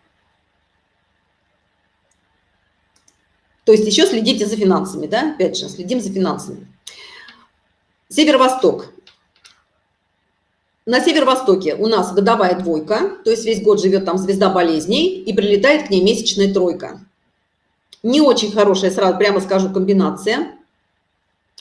то есть еще следите за финансами, да, опять же, следим за финансами. Северо-восток. На северо-востоке у нас годовая двойка, то есть весь год живет там звезда болезней, и прилетает к ней месячная тройка. Не очень хорошая, сразу прямо скажу, комбинация.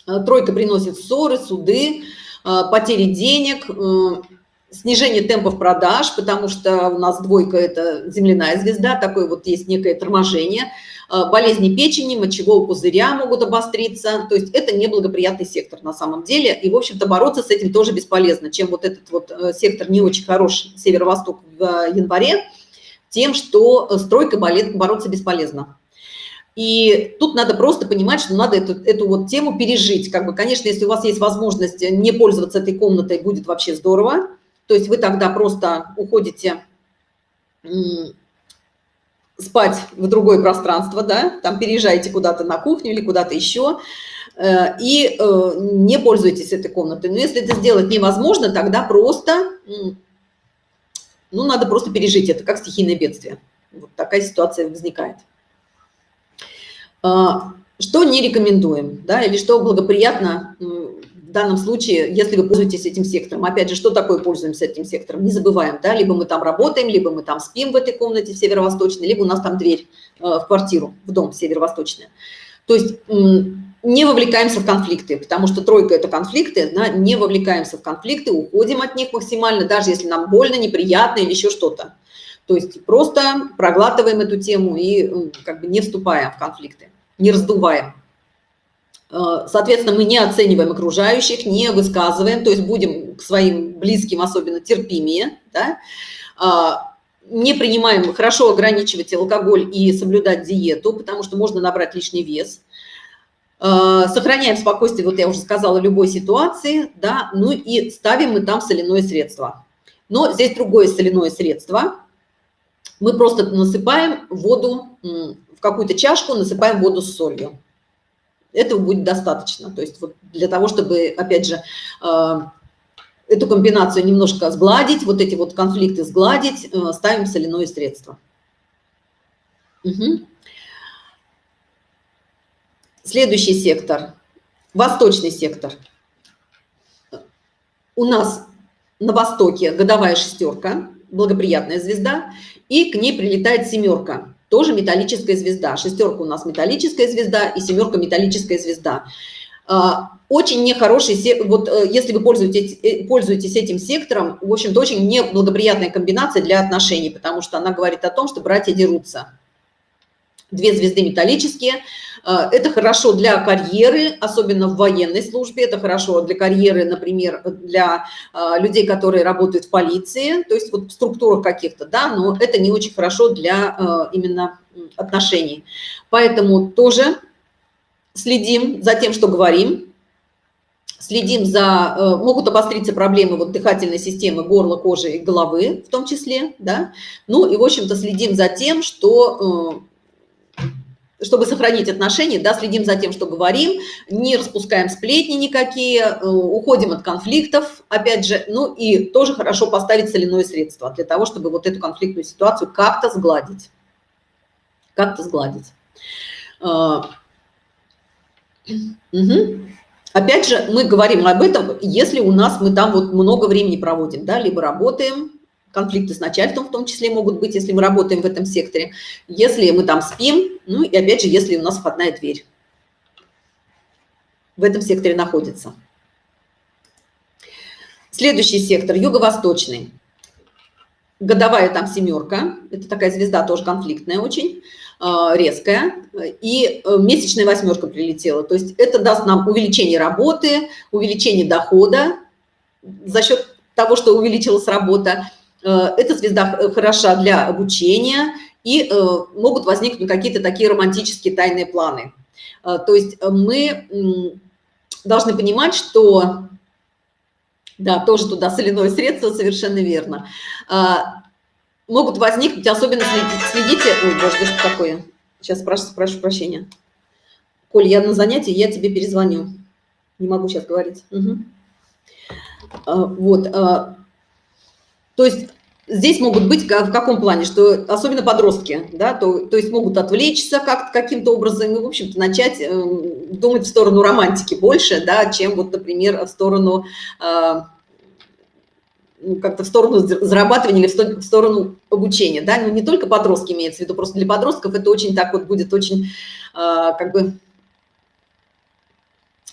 Э, тройка приносит ссоры, суды, э, потери денег, э, снижение темпов продаж, потому что у нас двойка – это земляная звезда, такое вот есть некое торможение – болезни печени, мочевого пузыря могут обостриться. То есть это неблагоприятный сектор на самом деле. И, в общем-то, бороться с этим тоже бесполезно. Чем вот этот вот э, сектор не очень хороший, северо-восток в э, январе, тем, что стройкой бороться бесполезно. И тут надо просто понимать, что надо эту, эту вот тему пережить. Как бы, конечно, если у вас есть возможность не пользоваться этой комнатой, будет вообще здорово. То есть вы тогда просто уходите спать в другое пространство, да, там переезжаете куда-то на кухню или куда-то еще, э, и э, не пользуйтесь этой комнатой. Но если это сделать невозможно, тогда просто, ну, надо просто пережить это, как стихийное бедствие. Вот такая ситуация возникает. А, что не рекомендуем, да, или что благоприятно в данном случае, если вы пользуетесь этим сектором. Опять же, что такое пользуемся этим сектором? Не забываем, да, либо мы там работаем, либо мы там спим в этой комнате северо-восточной, либо у нас там дверь э, в квартиру, в дом северо-восточная. То есть не вовлекаемся в конфликты, потому что тройка – это конфликты, да, не вовлекаемся в конфликты, уходим от них максимально, даже если нам больно, неприятно или еще что-то. То есть просто проглатываем эту тему и как бы не вступаем в конфликты, не раздуваем. Э, соответственно, мы не оцениваем окружающих, не высказываем, то есть будем к своим близким особенно терпимее, да? А, не принимаем, хорошо ограничивать алкоголь и соблюдать диету, потому что можно набрать лишний вес. Э, сохраняем спокойствие, вот я уже сказала, любой ситуации, да, ну и ставим мы там соляное средство. Но здесь другое соляное средство. Мы просто насыпаем воду в какую-то чашку, насыпаем воду с солью Этого будет достаточно. То есть вот для того, чтобы, опять же, э, эту комбинацию немножко сгладить, вот эти вот конфликты сгладить, э, ставим соляное средство. Угу. Следующий сектор, восточный сектор. У нас на востоке годовая шестерка, благоприятная звезда, и к ней прилетает семерка, тоже металлическая звезда. Шестерка у нас металлическая звезда и семерка металлическая звезда. А, очень нехороший, вот э, если вы пользуетесь, э, пользуетесь этим сектором, в общем-то, очень неблагоприятная комбинация для отношений, потому что она говорит о том, что братья дерутся. Две звезды металлические. А, это хорошо для карьеры, особенно в военной службе. Это хорошо для карьеры, например, для а, людей, которые работают в полиции, то есть вот в структурах каких-то, да, но это не очень хорошо для именно отношений. Поэтому тоже следим за тем, что говорим, следим за, э, могут обостриться проблемы вот дыхательной системы, горла, кожи и головы в том числе, да, ну и, в общем-то, следим за тем, что, э, чтобы сохранить отношения, да, следим за тем, что говорим, не распускаем сплетни никакие, э, уходим от конфликтов, опять же, ну и тоже хорошо поставить соляное средство для того, чтобы вот эту конфликтную ситуацию как-то сгладить, как-то сгладить. Угу. Опять же, мы говорим об этом, если у нас мы там вот много времени проводим, да, либо работаем, конфликты с начальством в том числе могут быть, если мы работаем в этом секторе, если мы там спим, ну и опять же, если у нас входная дверь в этом секторе находится. Следующий сектор, юго-восточный. Годовая там семерка, это такая звезда тоже конфликтная очень. А, резкая, и э, месячная восьмерка прилетела. То есть это даст нам увеличение работы, увеличение дохода за счет того, что увеличилась работа. Э, эта звезда хороша для обучения, и э, могут возникнуть какие-то такие романтические тайные планы. То есть мы должны понимать, что... Да, тоже туда соляное средство, совершенно верно могут возникнуть, особенно следите, ой, боже, что такое, сейчас прошу, прошу прощения. Коль, я на занятии, я тебе перезвоню. Не могу сейчас говорить. Угу. Вот, то есть здесь могут быть в каком плане, что особенно подростки, да, то, то есть могут отвлечься как каким-то образом и, в общем-то, начать э, думать в сторону романтики больше, да, чем вот, например, в сторону... Э, ну, как-то в сторону зарабатывания или в сторону обучения, да, ну, не только подростки имеется в виду, просто для подростков это очень так вот будет очень, э, как бы,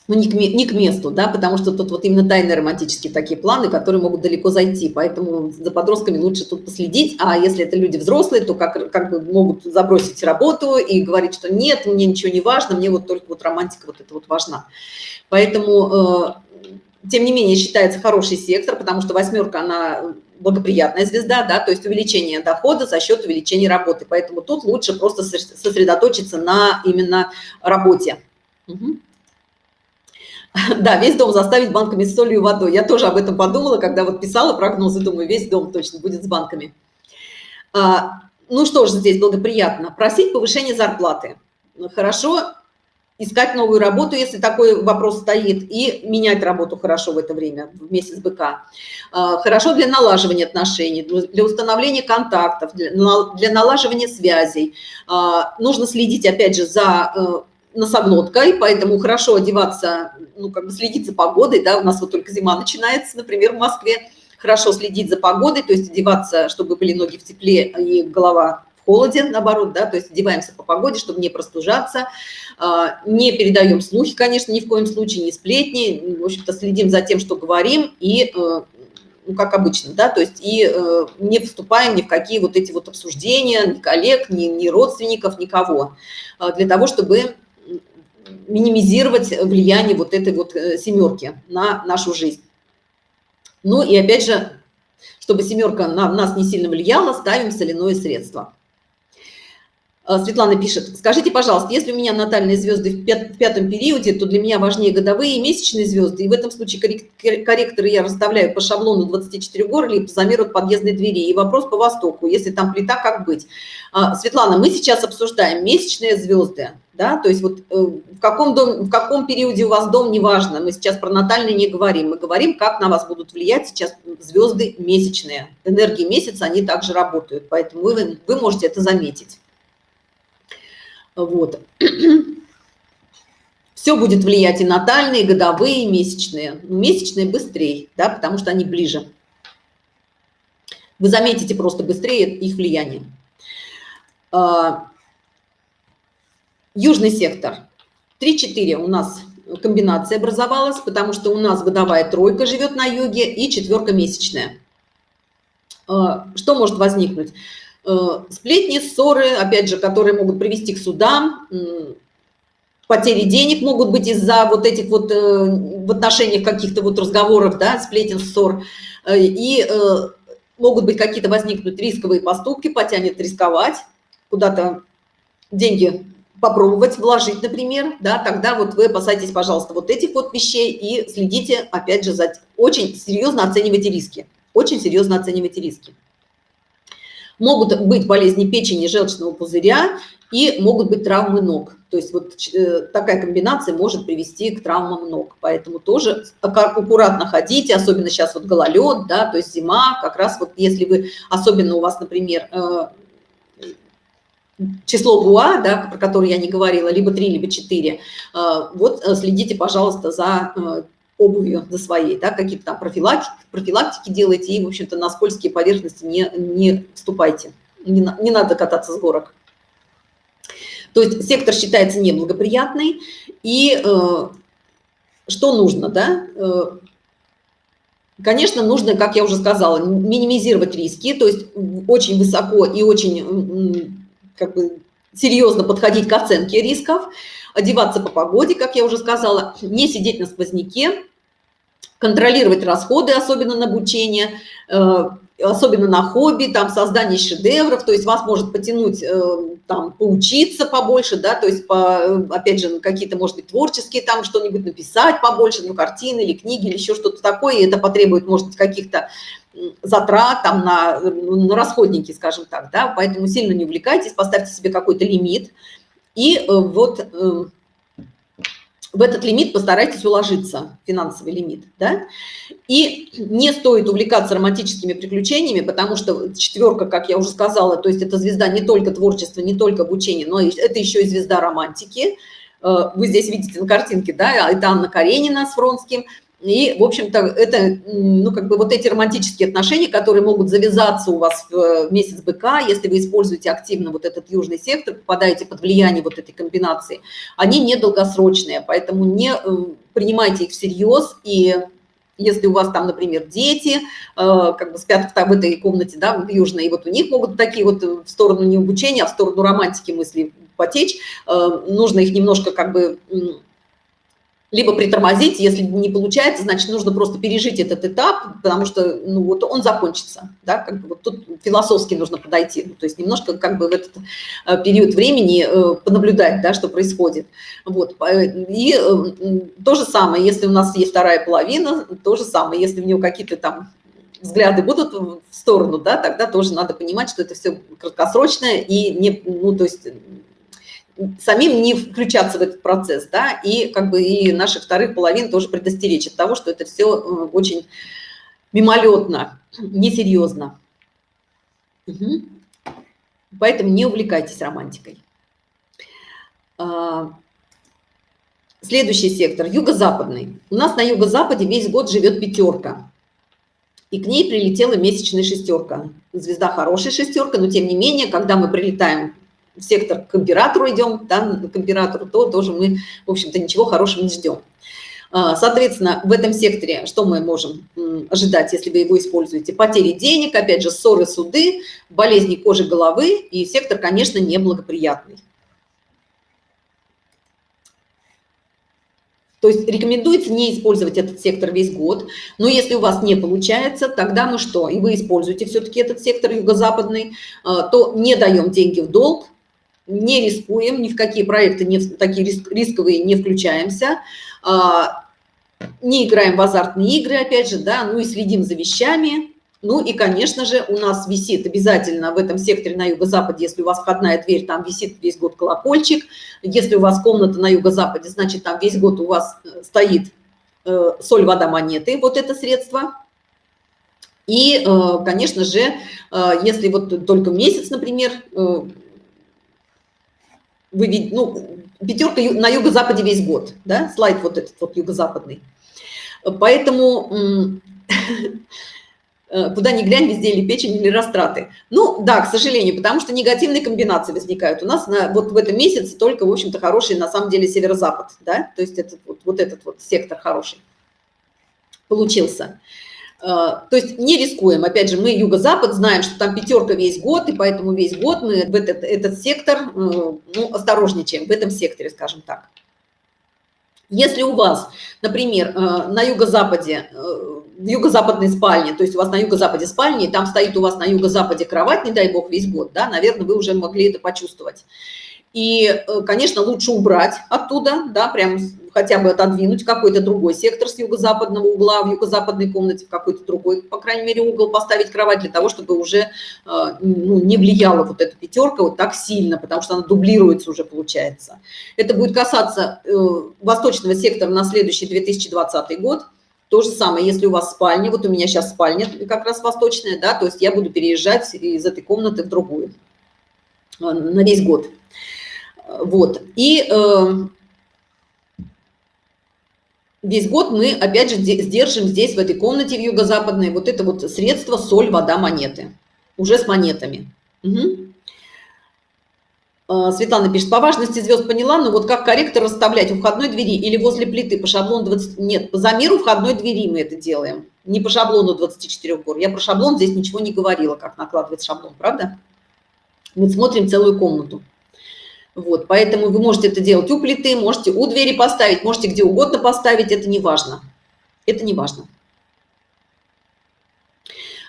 ну, не к, не к месту, да, потому что тут вот именно тайные романтические такие планы, которые могут далеко зайти, поэтому за подростками лучше тут последить, а если это люди взрослые, то как, как бы могут забросить работу и говорить, что нет, мне ничего не важно, мне вот только вот романтика вот это вот важна. Поэтому... Э, тем не менее считается хороший сектор, потому что восьмерка, она благоприятная звезда, да, то есть увеличение дохода за счет увеличения работы. Поэтому тут лучше просто сосредоточиться на именно работе. Угу. Да, весь дом заставить банками с солью и водой. Я тоже об этом подумала, когда вот писала прогнозы, думаю, весь дом точно будет с банками. А, ну что же здесь благоприятно? Просить повышение зарплаты. Хорошо искать новую работу, если такой вопрос стоит, и менять работу хорошо в это время, в месяц быка. А, хорошо для налаживания отношений, для установления контактов, для, налаживания связей. А, нужно следить, опять же, за э, носоглоткой, поэтому хорошо одеваться, ну, как бы следить за погодой, да, у нас вот только зима начинается, например, в Москве, хорошо следить за погодой, то есть одеваться, чтобы были ноги в тепле и голова холоде, наоборот, да, то есть одеваемся по погоде, чтобы не простужаться, а, не передаем слухи, конечно, ни в коем случае, не сплетни, в общем-то, следим за тем, что говорим, и, э, ну, как обычно, да, то есть и э, не вступаем ни в какие вот эти вот обсуждения, ни коллег, ни, ни родственников, никого, а, для того, чтобы минимизировать влияние вот этой вот э, семерки на нашу жизнь. Ну и опять же, чтобы семерка на нас не сильно влияла, ставим соляное средство. А, Светлана пишет, скажите, пожалуйста, если у меня натальные звезды в, пятом периоде, то для меня важнее годовые и месячные звезды, и в этом случае корректоры я расставляю по шаблону 24 гор или по замеру подъездной двери. И вопрос по востоку, если там плита, как быть? А, Светлана, мы сейчас обсуждаем месячные звезды, да, то есть вот э, в каком, дом, в каком периоде у вас дом, неважно, мы сейчас про натальные не говорим, мы говорим, как на вас будут влиять сейчас звезды месячные. Энергии месяца, они также работают, поэтому вы, вы можете это заметить. Вот. Все будет влиять и натальные, и годовые, и месячные. Ну, месячные быстрее, да, потому что они ближе. Вы заметите просто быстрее их влияние. А, южный сектор. 3-4 у нас комбинация образовалась, потому что у нас годовая тройка живет на юге и четверка месячная. А, что может возникнуть? Э, сплетни, ссоры, опять же, которые могут привести к судам, потери денег могут быть из-за вот этих вот э, в отношениях каких-то вот разговоров, да, сплетен, ссор, э, и могут быть какие-то возникнуть рисковые поступки, потянет рисковать, куда-то деньги попробовать вложить, например, да, тогда вот вы опасайтесь, пожалуйста, вот этих вот вещей и следите, опять же, за... очень серьезно оценивайте риски, очень серьезно оценивайте риски. Могут быть болезни печени, желчного пузыря и могут быть травмы ног. То есть вот э, такая комбинация может привести к травмам ног. Поэтому тоже аккуратно ходите, особенно сейчас вот гололед, да, то есть зима, как раз вот если вы, особенно у вас, например, э, число ГУА, да, про которое я не говорила, либо 3, либо 4, э, вот следите, пожалуйста, за обувью за своей, да, какие-то там профилактики, профилактики делайте, и, в общем-то, на скользкие поверхности не, не вступайте, не, не надо кататься с горок. То есть сектор считается неблагоприятный, и э, что нужно, да? Э, конечно, нужно, как я уже сказала, минимизировать риски, то есть очень высоко и очень как бы, серьезно подходить к оценке рисков, одеваться по погоде, как я уже сказала, не сидеть на сквозняке, контролировать расходы, особенно на обучение, э, особенно на хобби, там создание шедевров, то есть вас может потянуть э, там поучиться побольше, да, то есть по, опять же какие-то, может быть, творческие там что-нибудь написать побольше, ну, картины или книги или еще что-то такое, и это потребует, может каких-то затрат там на, на расходники, скажем так, да, поэтому сильно не увлекайтесь, поставьте себе какой-то лимит, и э, вот э, в этот лимит постарайтесь уложиться, финансовый лимит, да? И не стоит увлекаться романтическими приключениями, потому что четверка, как я уже сказала, то есть это звезда не только творчества, не только обучения, но это еще и звезда романтики. Э, вы здесь видите на картинке, да, это Анна Каренина с Фронским – и, в общем-то, это, ну, как бы вот эти романтические отношения, которые могут завязаться у вас в месяц быка, если вы используете активно вот этот южный сектор, попадаете под влияние вот этой комбинации, они недолгосрочные, поэтому не э, принимайте их всерьез. И если у вас там, например, дети, э, как бы спят в, в этой комнате, да, в южной, и вот у них могут такие вот в сторону не обучения, а в сторону романтики мысли потечь, э, нужно их немножко как бы либо притормозить, если не получается, значит, нужно просто пережить этот этап, потому что, ну, вот он закончится, да, как бы вот тут философски нужно подойти, то есть немножко как бы в этот э, период времени э, понаблюдать, да, что происходит, вот, и э, то же самое, если у нас есть вторая половина, то же самое, если у него какие-то там взгляды будут в сторону, да, тогда тоже надо понимать, что это все краткосрочное и не, ну, то есть самим не включаться в этот процесс, да, и как бы и наших вторых половин тоже предостеречь от того, что это все э, очень мимолетно, несерьезно. Угу. Поэтому не увлекайтесь романтикой. А, следующий сектор, юго-западный. У нас на юго-западе весь год живет пятерка. И к ней прилетела месячная шестерка. Звезда хорошая шестерка, но тем не менее, когда мы прилетаем в сектор к императору идем, да, к императору, то тоже мы, в общем-то, ничего хорошего не ждем. А, соответственно, в этом секторе что мы можем ожидать, если вы его используете? Потери денег, опять же, ссоры, суды, болезни кожи головы, и сектор, конечно, неблагоприятный. То есть рекомендуется не использовать этот сектор весь год, но если у вас не получается, тогда мы что? И вы используете все-таки этот сектор юго-западный, а, то не даем деньги в долг, не рискуем, ни в какие проекты не, такие рисковые не включаемся, а, не играем в азартные игры, опять же, да, ну и следим за вещами. Ну и, конечно же, у нас висит обязательно в этом секторе на юго-западе, если у вас входная дверь, там висит весь год колокольчик. Если у вас комната на юго-западе, значит, там весь год у вас э, стоит э, соль, вода, монеты, вот это средство. И, э, конечно же, если вот только месяц, например, вы видите, ну, пятерка на юго-западе весь год, да, слайд вот этот вот юго-западный. Поэтому куда ни глянь, везде или печень, или растраты. Ну, да, к сожалению, потому что негативные комбинации возникают. У нас на, вот в этом месяце только, в общем-то, хороший, на самом деле, северо-запад, да, то есть этот, вот, вот этот вот сектор хороший получился. А, то есть не рискуем. Опять же, мы юго-запад, знаем, что там пятерка весь год, и поэтому весь год мы в этот, этот сектор э, ну, осторожничаем, в этом секторе, скажем так. Если у вас, например, э, на юго-западе, э, в юго-западной спальне, то есть у вас на юго-западе спальни, там стоит у вас на юго-западе кровать, не дай бог, весь год, да, наверное, вы уже могли это почувствовать. И, э, конечно, лучше убрать оттуда, да, прям хотя бы отодвинуть какой-то другой сектор с юго-западного угла в юго-западной комнате, в какой-то другой, по крайней мере, угол поставить кровать для того, чтобы уже э, ну, не влияла вот эта пятерка вот так сильно, потому что она дублируется уже, получается. Это будет касаться э, восточного сектора на следующий 2020 год. То же самое, если у вас спальня, вот у меня сейчас спальня как раз восточная, да, то есть я буду переезжать из этой комнаты в другую на весь год. Вот. И э, весь год мы, опять же, сдержим здесь, в этой комнате в юго-западной, вот это вот средство соль, вода, монеты. Уже с монетами. Угу. Светлана пишет, по важности звезд поняла, но вот как корректор расставлять у входной двери или возле плиты по шаблону 20... Нет, по замеру входной двери мы это делаем, не по шаблону 24 гор. Я про шаблон здесь ничего не говорила, как накладывать шаблон, правда? Мы смотрим целую комнату. Вот, поэтому вы можете это делать у плиты, можете у двери поставить, можете где угодно поставить, это не важно. Это не важно.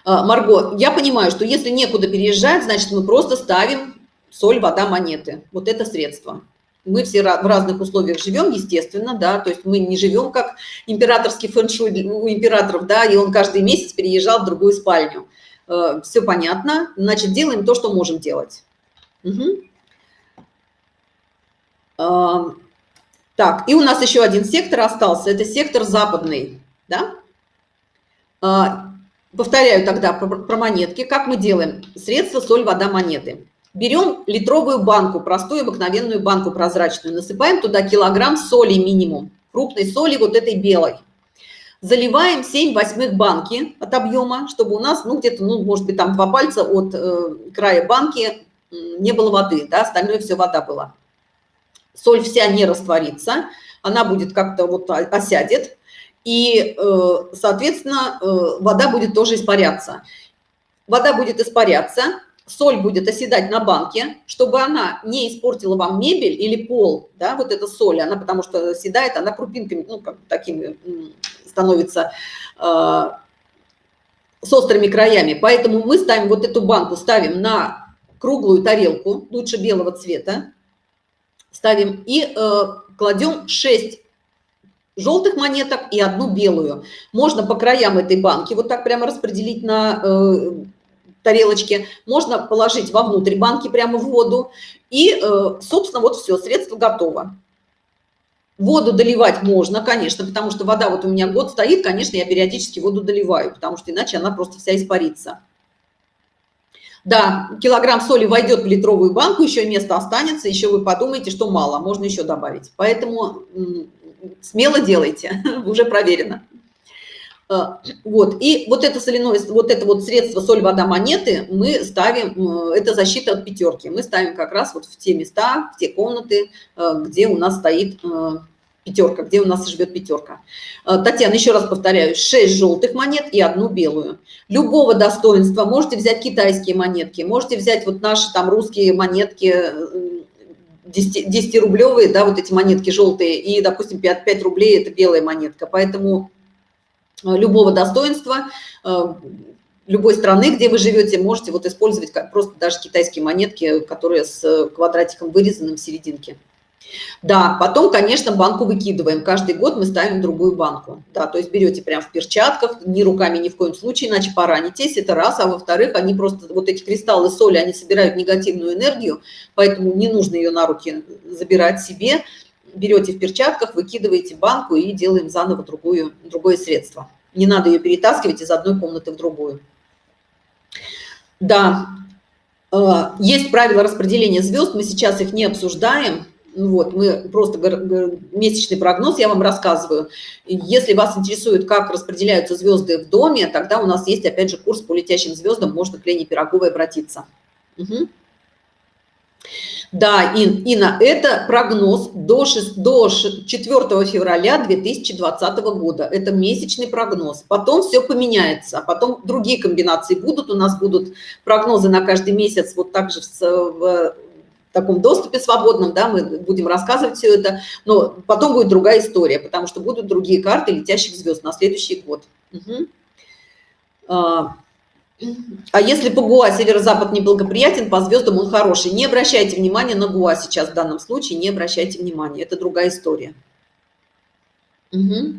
А, Марго, я понимаю, что если некуда переезжать, значит, мы просто ставим соль, вода, монеты. Вот это средство. Мы все в разных условиях живем, естественно, да, то есть мы не живем как императорский фэншуй у императоров, да, и он каждый месяц переезжал в другую спальню. Э, все понятно, значит, делаем то, что можем делать. Угу. Так, и у нас еще один сектор остался, это сектор западный, да? А, повторяю тогда про, монетки. Как мы делаем? Средства, соль, вода, монеты. Берем литровую банку, простую обыкновенную банку прозрачную, насыпаем туда килограмм соли минимум, крупной соли вот этой белой. Заливаем 7 восьмых банки от объема, чтобы у нас, ну, где-то, ну, может быть, там два пальца от э, края банки не было воды, да, остальное все вода была соль вся не растворится, она будет как-то вот осядет, и, э, соответственно, э, вода будет тоже испаряться. Вода будет испаряться, соль будет оседать на банке, чтобы она не испортила вам мебель или пол, да, вот эта соль, она потому что оседает, она крупинками, ну, как такими становится э, с острыми краями. Поэтому мы ставим вот эту банку, ставим на круглую тарелку, лучше белого цвета, ставим и э, кладем 6 желтых монеток и одну белую. Можно по краям этой банки вот так прямо распределить на э, тарелочке. Можно положить вовнутрь банки прямо в воду. И, э, собственно, вот все, средство готово. Воду доливать можно, конечно, потому что вода вот у меня год стоит, конечно, я периодически воду доливаю, потому что иначе она просто вся испарится. Да, килограмм соли войдет в литровую банку, еще место останется, еще вы подумаете, что мало, можно еще добавить. Поэтому смело делайте, уже проверено. Э, вот, и вот это соляное, вот это вот средство соль, вода, монеты мы ставим, это защита от пятерки. Мы ставим как раз вот в те места, в те комнаты, э, где у нас стоит э, пятерка, где у нас живет пятерка. Э, Татьяна, еще раз повторяю, 6 желтых монет и одну белую. Любого достоинства. Можете взять китайские монетки, можете взять вот наши там русские монетки, 10-рублевые, да, вот эти монетки желтые, и, допустим, 5, 5 рублей – это белая монетка. Поэтому э, любого достоинства, э, любой страны, где вы живете, можете вот использовать просто даже китайские монетки, которые с квадратиком вырезанным в серединке. Да, потом, конечно, банку выкидываем. Каждый год мы ставим другую банку. Да, то есть берете прям в перчатках, ни руками ни в коем случае, иначе поранитесь, это раз. А во-вторых, они просто, вот эти кристаллы соли, они собирают негативную энергию, поэтому не нужно ее на руки забирать себе. Берете в перчатках, выкидываете банку и делаем заново другую, другое средство. Не надо ее перетаскивать из одной комнаты в другую. Да, э, есть правила распределения звезд, мы сейчас их не обсуждаем, вот, мы просто месячный прогноз я вам рассказываю. Если вас интересует, как распределяются звезды в доме, тогда у нас есть, опять же, курс по летящим звездам, можно к Лене Пироговой обратиться. Угу. Да, Ин, Инна, это прогноз до, 6, до 4 февраля 2020 года. Это месячный прогноз. Потом все поменяется, а потом другие комбинации будут. У нас будут прогнозы на каждый месяц вот так же в, в таком доступе свободном, да, мы будем рассказывать все это, но потом будет другая история, потому что будут другие карты летящих звезд на следующий год. Угу. А, а если по ГУА северо-запад неблагоприятен, по звездам он хороший. Не обращайте внимания на ГУА сейчас в данном случае, не обращайте внимания, это другая история. Угу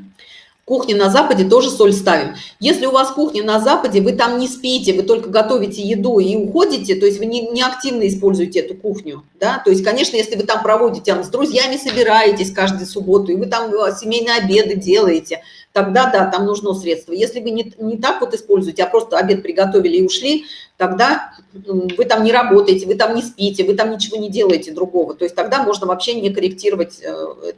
кухне на Западе тоже соль ставим. Если у вас кухня на Западе, вы там не спите, вы только готовите еду и уходите, то есть вы не, не активно используете эту кухню, да, то есть, конечно, если вы там проводите, там, с друзьями собираетесь каждую субботу, и вы там э, семейные обеды делаете, тогда, да, там нужно средство. Если вы не, не так вот используете, а просто обед приготовили и ушли, тогда вы там не работаете, вы там не спите, вы там ничего не делаете другого, то есть тогда можно вообще не корректировать э,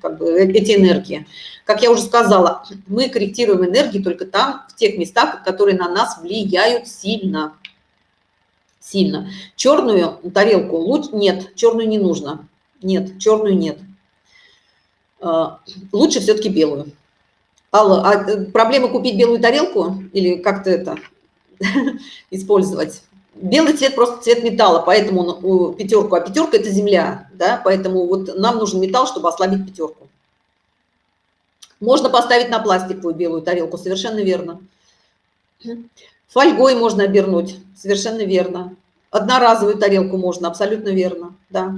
как бы, э, эти энергии. Как я уже сказала, мы корректируем энергии только там, в тех местах, которые на нас влияют сильно. Сильно. Черную тарелку лучше нет, черную не нужно. Нет, черную нет. А, лучше все-таки белую. Алла, а э, проблема купить белую тарелку или как-то это использовать? Белый цвет просто цвет металла, поэтому пятерку, а пятерка это земля, да, поэтому вот нам нужен металл, чтобы ослабить пятерку. Можно поставить на пластиковую белую тарелку, совершенно верно. Фольгой можно обернуть, совершенно верно. Одноразовую тарелку можно, абсолютно верно, да.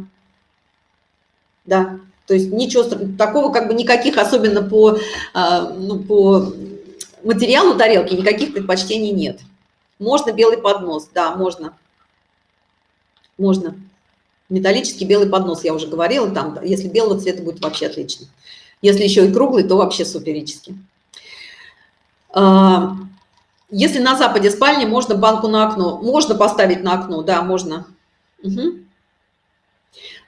Да, то есть ничего такого, как бы никаких, особенно по, а, ну, по материалу тарелки, никаких предпочтений нет. Можно белый поднос, да, можно. Можно. Металлический белый поднос, я уже говорила, там, если белого цвета будет вообще отлично. Если еще и круглый, то вообще суперически. А, если на западе спальни, можно банку на окно. Можно поставить на окно, да, можно. Угу.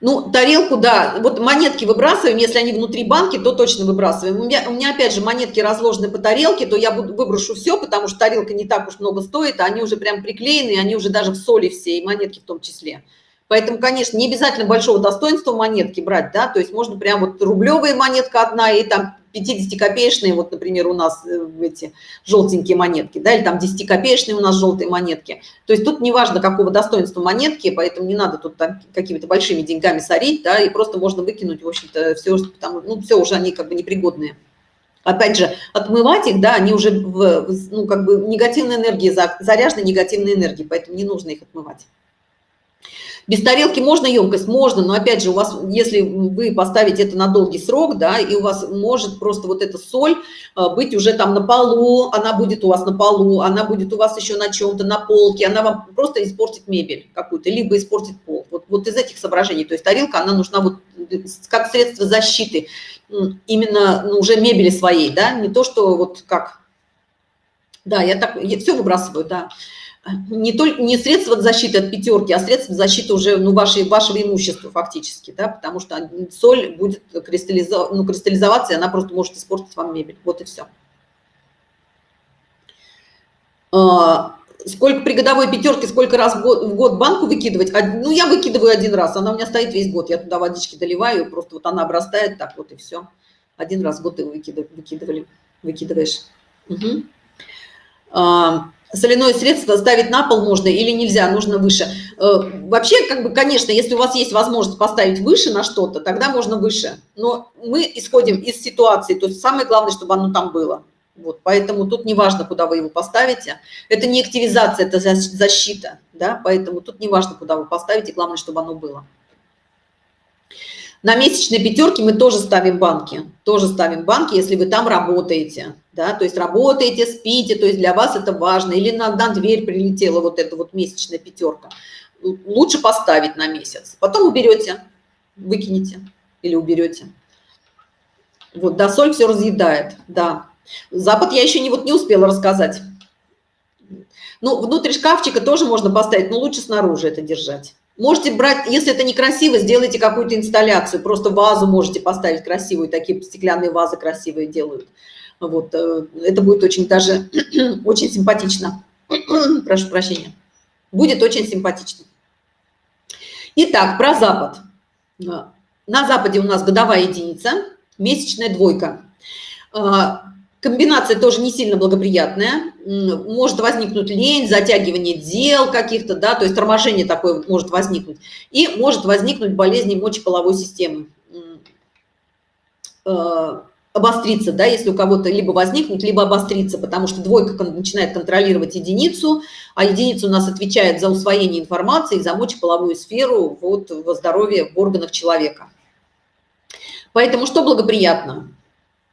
Ну, тарелку, да, вот монетки выбрасываем, если они внутри банки, то точно выбрасываем. У меня, у меня опять же, монетки разложены по тарелке, то я буду, выброшу все, потому что тарелка не так уж много стоит, а они уже прям приклеены, они уже даже в соли все, и монетки в том числе. Поэтому, конечно, не обязательно большого достоинства монетки брать, да, то есть можно прям вот рублевая монетка одна и там 50-копеечные, вот, например, у нас э, эти желтенькие монетки, да, или там 10-копеечные у нас желтые монетки. То есть тут неважно, какого достоинства монетки, поэтому не надо тут какими-то большими деньгами сорить, да, и просто можно выкинуть, в общем-то, все, потому, ну, все уже они как бы непригодные. Опять же, отмывать их, да, они уже, в, ну, как бы негативной энергии, заряжены негативной энергией, поэтому не нужно их отмывать. Без тарелки можно емкость? Можно, но опять же, у вас, если вы поставите это на долгий срок, да, и у вас может просто вот эта соль а, быть уже там на полу, она будет у вас на полу, она будет у вас еще на чем-то, на полке, она вам просто испортит мебель какую-то, либо испортит пол. Вот, вот из этих соображений, то есть тарелка, она нужна вот как средство защиты, именно ну, уже мебели своей, да, не то, что вот как, да, я так, я все выбрасываю, да, не только не средства защиты от пятерки, а средства защиты уже ну, вашей, вашего имущества фактически, да, потому что соль будет кристаллизов, ну, кристаллизоваться, и она просто может испортить вам мебель. Вот и все. А, сколько при годовой пятерке, сколько раз в год, в год банку выкидывать? Ну, я выкидываю один раз, она у меня стоит весь год. Я туда водички доливаю, просто вот она обрастает так вот и все. Один раз в год ты выкидывали, выкидываешь. Угу. Соляное средство ставить на пол можно или нельзя, нужно выше. Э, вообще, как бы, конечно, если у вас есть возможность поставить выше на что-то, тогда можно выше. Но мы исходим из ситуации, то есть самое главное, чтобы оно там было. Вот, поэтому тут не важно, куда вы его поставите. Это не активизация, это защита, да, поэтому тут не важно, куда вы поставите, главное, чтобы оно было. На месячной пятерке мы тоже ставим банки, тоже ставим банки, если вы там работаете, да, то есть работаете, спите, то есть для вас это важно, или на, дверь прилетела вот эта вот месячная пятерка. Лучше поставить на месяц, потом уберете, выкинете или уберете. Вот, да, соль все разъедает, да. Запад я еще не, вот не успела рассказать. Ну, внутрь шкафчика тоже можно поставить, но лучше снаружи это держать. Можете брать, если это некрасиво, сделайте какую-то инсталляцию, просто вазу можете поставить красивую, такие стеклянные вазы красивые делают. Вот, э, это будет очень даже, очень симпатично. Прошу прощения. Будет очень симпатично. Итак, про Запад. На Западе у нас годовая единица, месячная двойка. А, комбинация тоже не сильно благоприятная. Может возникнуть лень, затягивание дел каких-то, да, то есть торможение такое может возникнуть. И может возникнуть болезнь мочеполовой системы. А, обостриться, да, если у кого-то либо возникнуть, либо обостриться, потому что двойка начинает контролировать единицу, а единица у нас отвечает за усвоение информации, за мочеполовую сферу, вот, во здоровье в органах человека. Поэтому что благоприятно?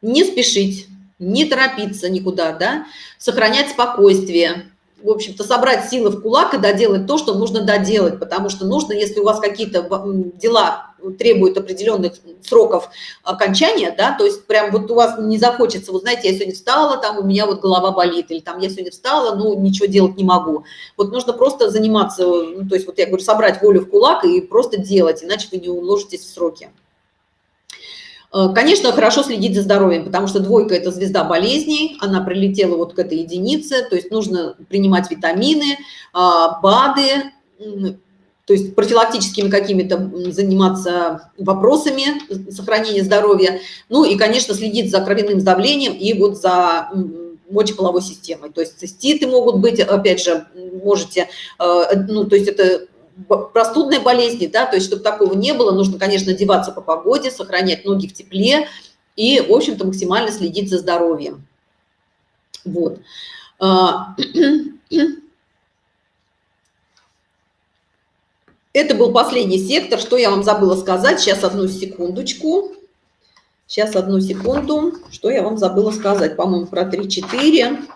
Не спешить, не торопиться никуда, да, сохранять спокойствие, в общем-то, собрать силы в кулак и доделать то, что нужно доделать, потому что нужно, если у вас какие-то дела требуют определенных сроков окончания, да, то есть прям вот у вас не захочется, вот знаете, я сегодня встала, там у меня вот голова болит, или там я сегодня встала, ну, ничего делать не могу. Вот нужно просто заниматься, ну, то есть вот я говорю, собрать волю в кулак и просто делать, иначе вы не уложитесь в сроки. Э, конечно, хорошо следить за здоровьем, потому что двойка – это звезда болезней, она прилетела вот к этой единице, то есть нужно принимать витамины, а, БАДы, то есть профилактическими какими-то заниматься вопросами сохранения здоровья, ну и, конечно, следить за кровяным давлением и вот за мочеполовой системой. То есть циститы могут быть, опять же, можете, э, ну, то есть это простудные болезни, да, то есть чтобы такого не было, нужно, конечно, одеваться по погоде, сохранять ноги в тепле и, в общем-то, максимально следить за здоровьем. Вот. А, это был последний сектор. Что я вам забыла сказать? Сейчас одну секундочку. Сейчас одну секунду. Что я вам забыла сказать? По-моему, про 3-4.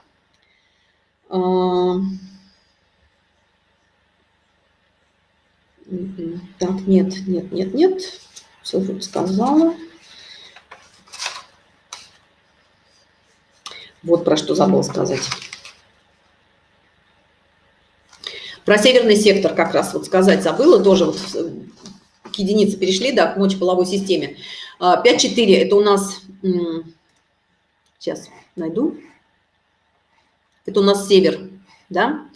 Так, нет, нет, нет, нет. Все тут сказала. Вот про что забыл сказать. Про северный сектор как раз вот сказать забыла, тоже вот к единице перешли, да, к мочеполовой системе. 5-4 а, – это у нас, сейчас найду, это у нас север, да. А,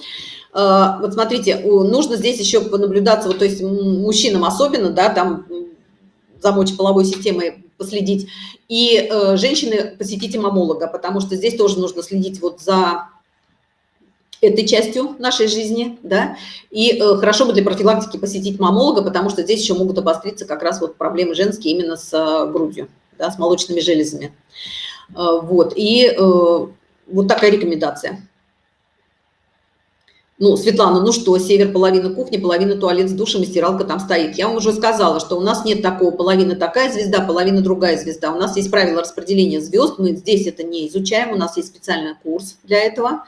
вот смотрите, нужно здесь еще понаблюдаться, вот, то есть мужчинам особенно, да, там за мочеполовой системой последить, и э, женщины посетите мамолога, потому что здесь тоже нужно следить вот за этой частью нашей жизни, да, и э, хорошо бы для профилактики посетить мамолога, потому что здесь еще могут обостриться как раз вот проблемы женские именно с э, грудью, да, с молочными железами. Э, вот, и э, вот такая рекомендация. Ну, Светлана, ну что, север половина кухни, половина туалет с душем и стиралка там стоит. Я вам уже сказала, что у нас нет такого, половина такая звезда, половина другая звезда. У нас есть правила распределения звезд, мы здесь это не изучаем, у нас есть специальный курс для этого.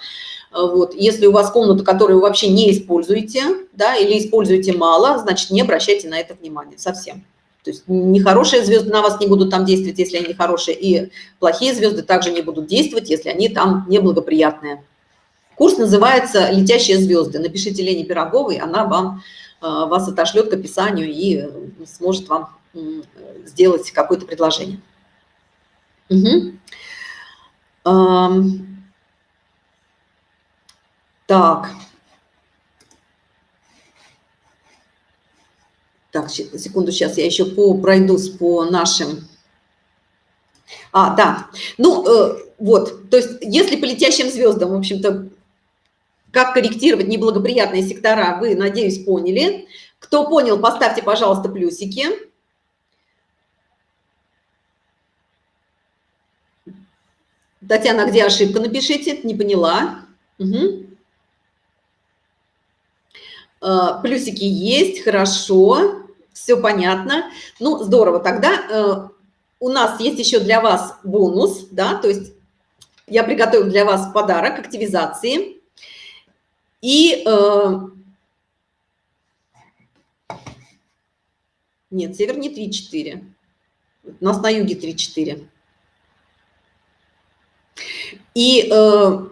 Вот. Если у вас комната, которую вы вообще не используете, да, или используете мало, значит, не обращайте на это внимания совсем. То есть нехорошие звезды на вас не будут там действовать, если они хорошие, и плохие звезды также не будут действовать, если они там неблагоприятные. Курс называется «Летящие звезды». Напишите Лене Пироговой, она вам, э, вас отошлет к описанию и э, сможет вам сделать какое-то предложение. Угу. Так. Так, секунду, сейчас я еще по, пройдусь по нашим... А, да. Ну, э, вот, то есть если по летящим звездам, в общем-то, как корректировать неблагоприятные сектора, вы, надеюсь, поняли. Кто понял, поставьте, пожалуйста, плюсики. Татьяна, где ошибка, напишите, не поняла. Угу. Плюсики есть, хорошо, все понятно. Ну, здорово, тогда э, у нас есть еще для вас бонус, да, то есть я приготовила для вас подарок активизации. И э, нет, север не 3-4. У нас на юге 3-4. И э,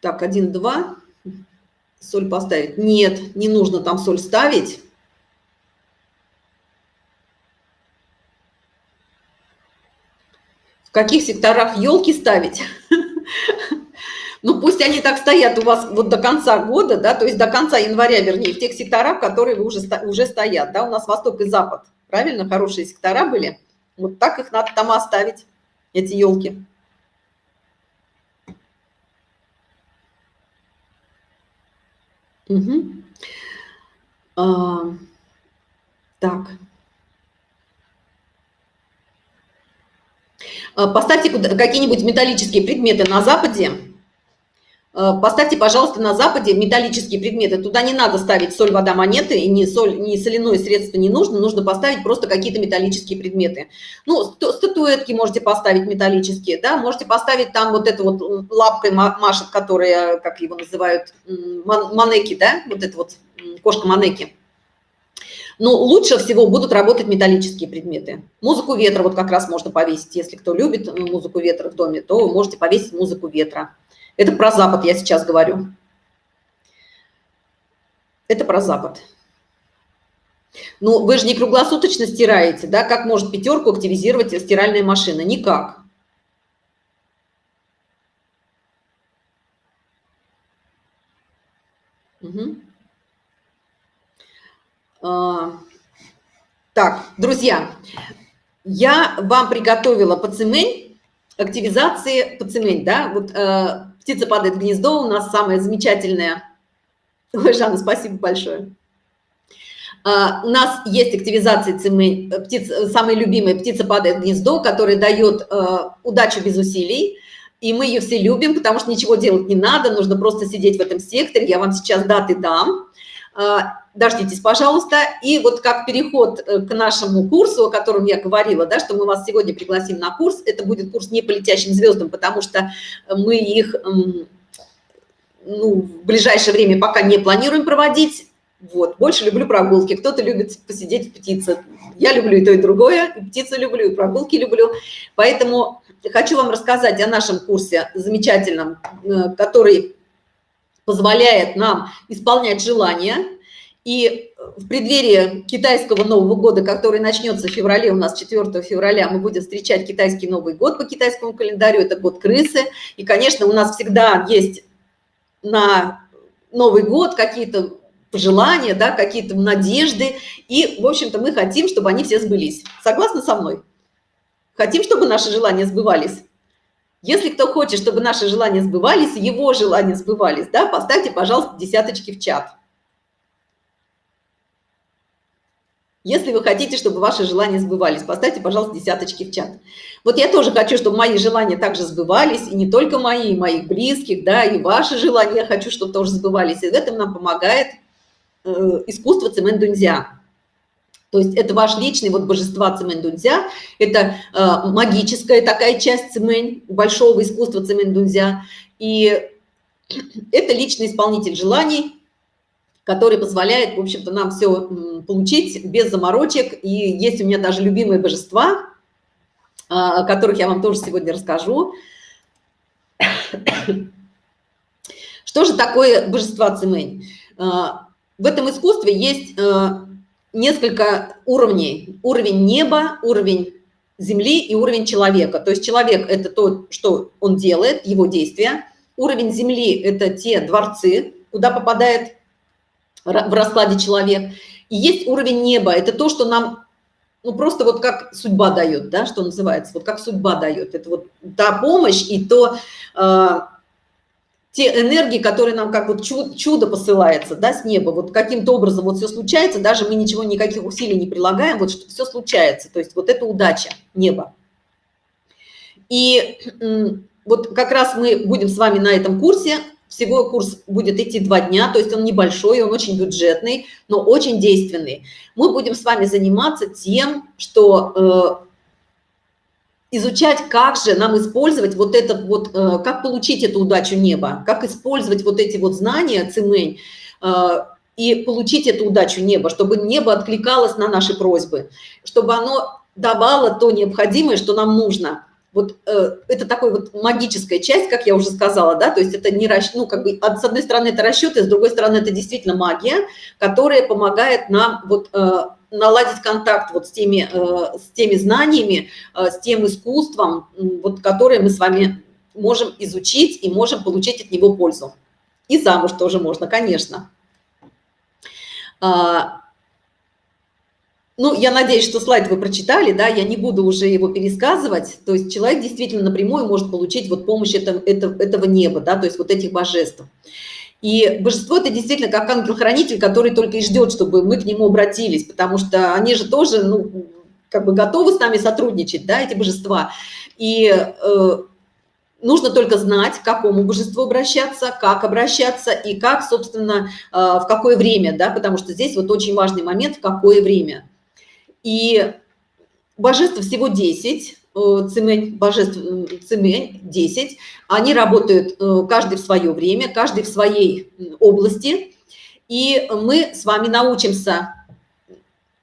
так, 1, 2. Соль поставить. Нет, не нужно там соль ставить. В каких секторах елки ставить? Ну, пусть они так стоят у вас вот до конца года, да, то есть до конца января, вернее, в тех секторах, которые уже, уже стоят, да, у нас восток и запад, правильно, хорошие сектора были, вот так их надо там оставить, эти елки. Угу. А, так. А, поставьте какие-нибудь металлические предметы на Западе, поставьте, пожалуйста, на Западе металлические предметы. Туда не надо ставить соль, вода, монеты, и ни, соль, ни соляное средство не нужно. Нужно поставить просто какие-то металлические предметы. Ну, статуэтки можете поставить металлические, да, можете поставить там вот это вот лапкой машет, которая, как его называют, манеки, да, вот это вот кошка манеки. Но лучше всего будут работать металлические предметы. Музыку ветра вот как раз можно повесить. Если кто любит э, музыку ветра в доме, то можете повесить музыку ветра. Это про Запад я сейчас говорю. Это про Запад. Ну, вы же не круглосуточно стираете, да? Как может пятерку активизировать стиральная машина? Никак. Угу. А, так, друзья, я вам приготовила пацемень, активизации пацемень, да? Вот э, Птица падает в гнездо, у нас самое замечательное. Ой, Жанна, спасибо большое. Uh, у нас есть активизация цемень, птиц, самая любимая птица падает в гнездо, которая дает uh, удачу без усилий. И мы ее все любим, потому что ничего делать не надо, нужно просто сидеть в этом секторе. Я вам сейчас даты дам. Дождитесь, пожалуйста. И вот как переход э, к нашему курсу, о котором я говорила, да, что мы вас сегодня пригласим на курс, это будет курс не по летящим звездам, потому что мы их ну, в ближайшее время пока не планируем проводить. Вот, больше люблю прогулки. Кто-то любит посидеть в птице. Я люблю и то, и другое. И птицу люблю, и прогулки люблю. Поэтому хочу вам рассказать о нашем курсе замечательном, э, который позволяет нам исполнять желания, и в преддверии китайского Нового года, который начнется в феврале, у нас 4 февраля, мы будем встречать китайский Новый год по китайскому календарю, это год крысы. И, конечно, у нас всегда есть на Новый год какие-то пожелания, да, какие-то надежды. И, в общем-то, мы хотим, чтобы они все сбылись. Согласны со мной? Хотим, чтобы наши желания сбывались? Если кто хочет, чтобы наши желания сбывались, его желания сбывались, да, поставьте, пожалуйста, десяточки в чат. Если вы хотите, чтобы ваши желания сбывались, поставьте, пожалуйста, десяточки в чат. Вот я тоже хочу, чтобы мои желания также сбывались, и не только мои, и моих близких, да, и ваши желания я хочу, чтобы тоже сбывались. И в этом нам помогает э, искусство цемендунзя. То есть это ваш личный вот божества цемендунзя, это э, магическая такая часть цемень, большого искусства цемендунзя. И это личный исполнитель желаний, который позволяет, в общем-то, нам все получить без заморочек. И есть у меня даже любимые божества, а, о которых я вам тоже сегодня расскажу. Что же такое божества Цимэнь? А, в этом искусстве есть а, несколько уровней. Уровень неба, уровень земли и уровень человека. То есть человек – это то, что он делает, его действия. Уровень земли – это те дворцы, куда попадает в раскладе человек. И есть уровень неба, это то, что нам, ну, просто вот как судьба дает, да, что называется, вот как судьба дает. Это вот та помощь и то, э, те энергии, которые нам как вот чудо, чудо посылается, да, с неба, вот каким-то образом вот все случается, даже мы ничего, никаких усилий не прилагаем, вот что все случается, то есть вот это удача неба. И вот как раз мы будем с вами на этом курсе, всего курс будет идти два дня, то есть он небольшой, он очень бюджетный, но очень действенный. Мы будем с вами заниматься тем, что э, изучать, как же нам использовать вот этот вот, э, как получить эту удачу неба, как использовать вот эти вот знания, цимень, э, и получить эту удачу неба, чтобы небо откликалось на наши просьбы, чтобы оно давало то необходимое, что нам нужно. Вот э, это такой вот магическая часть, как я уже сказала, да, то есть это не расчет, ну, как бы, с одной стороны это расчеты, с другой стороны это действительно магия, которая помогает нам вот э, наладить контакт вот с теми, э, с теми знаниями, э, с тем искусством, вот, которое мы с вами можем изучить и можем получить от него пользу. И замуж тоже можно, конечно. А, ну, я надеюсь, что слайд вы прочитали, да, я не буду уже его пересказывать. То есть человек действительно напрямую может получить вот помощь этого, этого, этого неба, да, то есть вот этих божеств. И божество – это действительно как ангел-хранитель, который только и ждет, чтобы мы к нему обратились, потому что они же тоже, ну, как бы готовы с нами сотрудничать, да, эти божества. И э, нужно только знать, к какому божеству обращаться, как обращаться и как, собственно, э, в какое время, да, потому что здесь вот очень важный момент, в какое время. И божеств всего 10, э, цемень, божеств цемень 10, они работают э, каждый в свое время, каждый в своей области, и мы с вами научимся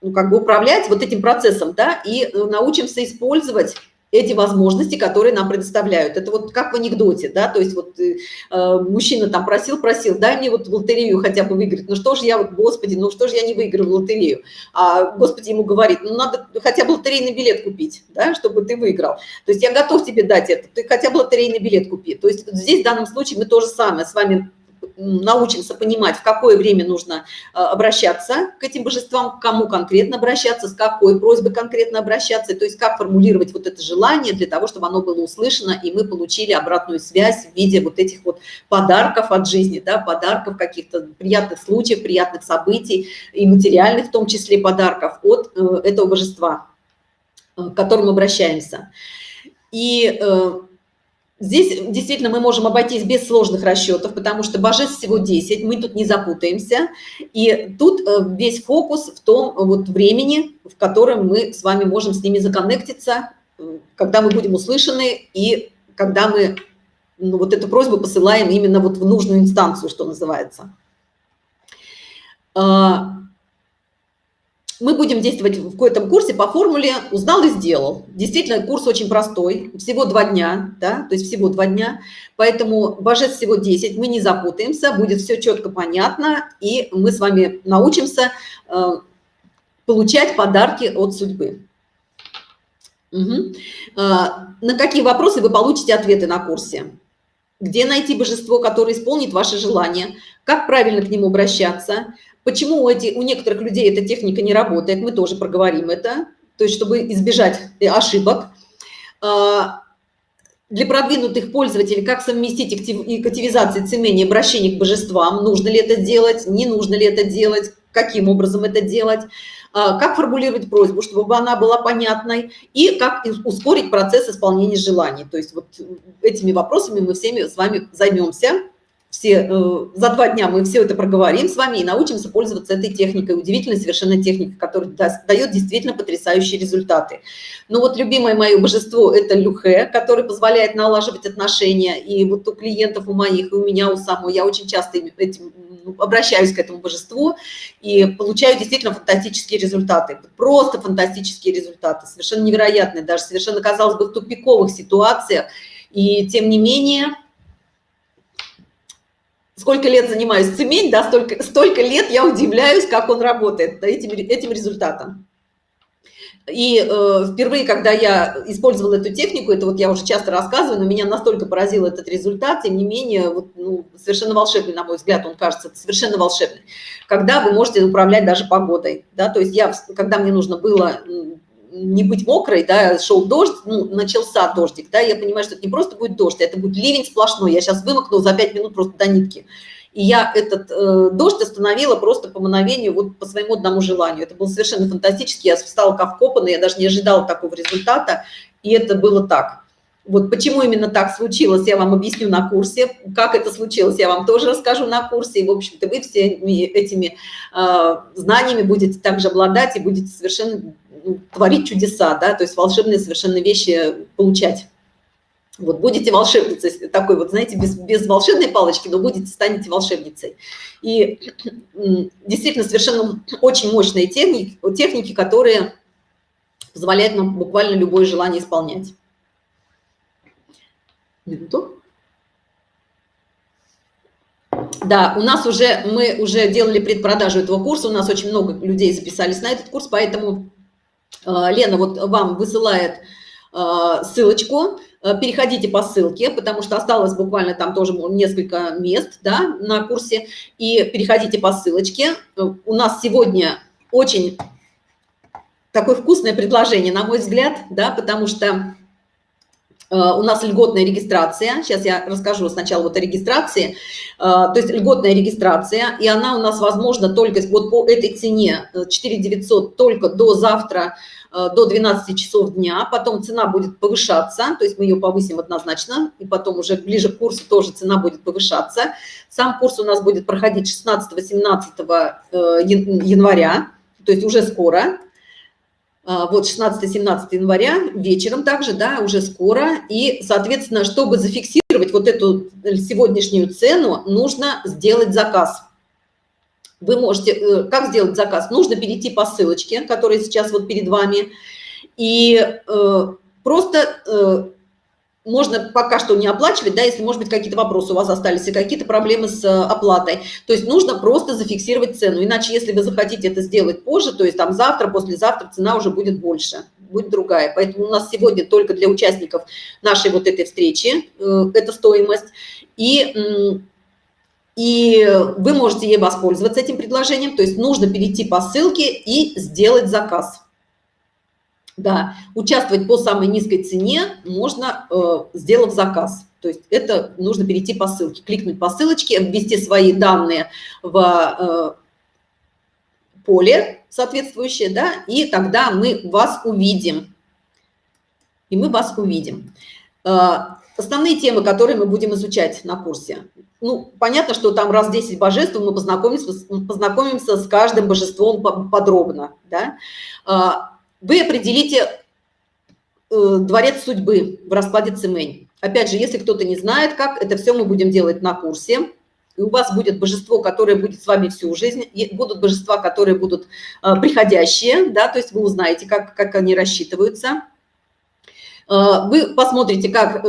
ну, как бы управлять вот этим процессом, да, и научимся использовать эти возможности, которые нам предоставляют. Это вот как в анекдоте, да, то есть вот э, э, мужчина там просил, просил, дай мне вот в лотерею хотя бы выиграть. Ну что же я вот, господи, ну что же я не выиграю в лотерею? А господи ему говорит, ну надо хотя бы лотерейный билет купить, да, чтобы ты выиграл. То есть я готов тебе дать это, ты хотя бы лотерейный билет купи. То есть здесь в данном случае мы то же самое с вами научимся понимать, в какое время нужно э, обращаться к этим божествам, к кому конкретно обращаться, с какой просьбой конкретно обращаться, то есть как формулировать вот это желание для того, чтобы оно было услышано, и мы получили обратную связь в виде вот этих вот подарков от жизни, да, подарков каких-то приятных случаев, приятных событий и материальных в том числе подарков от э, этого божества, э, к которому обращаемся. И Здесь действительно мы можем обойтись без сложных расчетов, потому что божеств всего 10, мы тут не запутаемся. И тут э, весь фокус в том вот времени, в котором мы с вами можем с ними законнектиться, э, когда мы будем услышаны и когда мы ну, вот эту просьбу посылаем именно вот в нужную инстанцию, что называется. Мы будем действовать в этом курсе по формуле «узнал и сделал». Действительно, курс очень простой, всего два дня, да, то есть всего два дня, поэтому божеств всего 10, мы не запутаемся, будет все четко понятно, и мы с вами научимся э, получать подарки от судьбы. Угу. На какие вопросы вы получите ответы на курсе? Где найти божество, которое исполнит ваши желания? Как правильно к нему обращаться? Почему у, эти, у некоторых людей эта техника не работает, мы тоже проговорим это, то есть чтобы избежать э, ошибок. А, для продвинутых пользователей, как совместить активизацию цемения обращение к божествам, нужно ли это делать, не нужно ли это делать, каким образом это делать, а, как формулировать просьбу, чтобы она была понятной, и как ускорить процесс исполнения желаний. То есть вот этими вопросами мы всеми с вами займемся все, э, за два дня мы все это проговорим с вами и научимся пользоваться этой техникой, удивительной совершенно техникой, которая дает действительно потрясающие результаты. Ну вот любимое мое божество – это люхе, который позволяет налаживать отношения, и вот у клиентов, у моих, и у меня, у самой, я очень часто этим ну, обращаюсь к этому божеству и получаю действительно фантастические результаты, просто фантастические результаты, совершенно невероятные, даже совершенно, казалось бы, в тупиковых ситуациях, и тем не менее сколько лет занимаюсь цемень, да, столько, столько лет я удивляюсь, как он работает этим, этим результатом. И э, впервые, когда я использовала эту технику, это вот я уже часто рассказываю, но меня настолько поразил этот результат, тем не менее, вот, ну, совершенно волшебный, на мой взгляд, он кажется совершенно волшебный. Когда вы можете управлять даже погодой, да, то есть я, когда мне нужно было не быть мокрой, да, шел дождь, ну, начался дождик, да, я понимаю, что это не просто будет дождь, это будет ливень сплошной, я сейчас вымокну за 5 минут просто до нитки. И я этот э, дождь остановила просто по мановению, вот по своему одному желанию. Это было совершенно фантастически, я встала как вкопанная, я даже не ожидала такого результата, и это было так. Вот почему именно так случилось, я вам объясню на курсе. Как это случилось, я вам тоже расскажу на курсе. И, в общем-то, вы всеми этими э, знаниями будете также обладать и будете совершенно творить чудеса, да, то есть волшебные совершенно вещи получать. Вот будете волшебницей, такой вот, знаете, без, без волшебной палочки, но будете, станете волшебницей. И действительно совершенно очень мощные техники, техники, которые позволяют нам буквально любое желание исполнять. Минуту. Да, у нас уже, мы уже делали предпродажу этого курса, у нас очень много людей записались на этот курс, поэтому Лена вот вам высылает э, ссылочку, э, переходите по ссылке, потому что осталось буквально там тоже несколько мест да, на курсе, и переходите по ссылочке. У нас сегодня очень такое вкусное предложение, на мой взгляд, да, потому что у нас льготная регистрация. Сейчас я расскажу сначала вот о регистрации. Э, то есть льготная регистрация, и она у нас возможна только вот по этой цене 4 э, 900 только до завтра, до 12 часов дня. Потом цена будет повышаться, то есть мы ее повысим однозначно, и потом уже ближе к курсу тоже цена будет повышаться. Сам курс у нас будет проходить 16-18 января, то есть уже скоро. А, вот 16-17 января вечером также, да, уже скоро. И, соответственно, чтобы зафиксировать вот эту сегодняшнюю цену, нужно сделать заказ. Вы можете, э, как сделать заказ? Нужно перейти по ссылочке, которая сейчас вот перед вами, и э, просто э, можно пока что не оплачивать, да, если, может быть, какие-то вопросы у вас остались и какие-то проблемы с э, оплатой. То есть нужно просто зафиксировать цену. Иначе, если вы захотите это сделать позже, то есть там завтра, послезавтра цена уже будет больше, будет другая. Поэтому у нас сегодня только для участников нашей вот этой встречи э, эта стоимость. И, и вы можете ей воспользоваться этим предложением. То есть нужно перейти по ссылке и сделать заказ. Да, участвовать по самой низкой цене можно, э, сделав заказ. То есть это нужно перейти по ссылке, кликнуть по ссылочке, ввести свои данные в э, поле соответствующее, да, и тогда мы вас увидим. И мы вас увидим. Э, основные темы, которые мы будем изучать на курсе. Ну, понятно, что там раз 10 божеств, мы познакомимся, познакомимся с каждым божеством подробно, да. Вы определите э, дворец судьбы в раскладе Цимень. Опять же, если кто-то не знает, как, это все мы будем делать на курсе. И у вас будет божество, которое будет с вами всю жизнь. Будут божества, которые будут э, приходящие, да, то есть вы узнаете, как, как они рассчитываются. Э, вы посмотрите, как,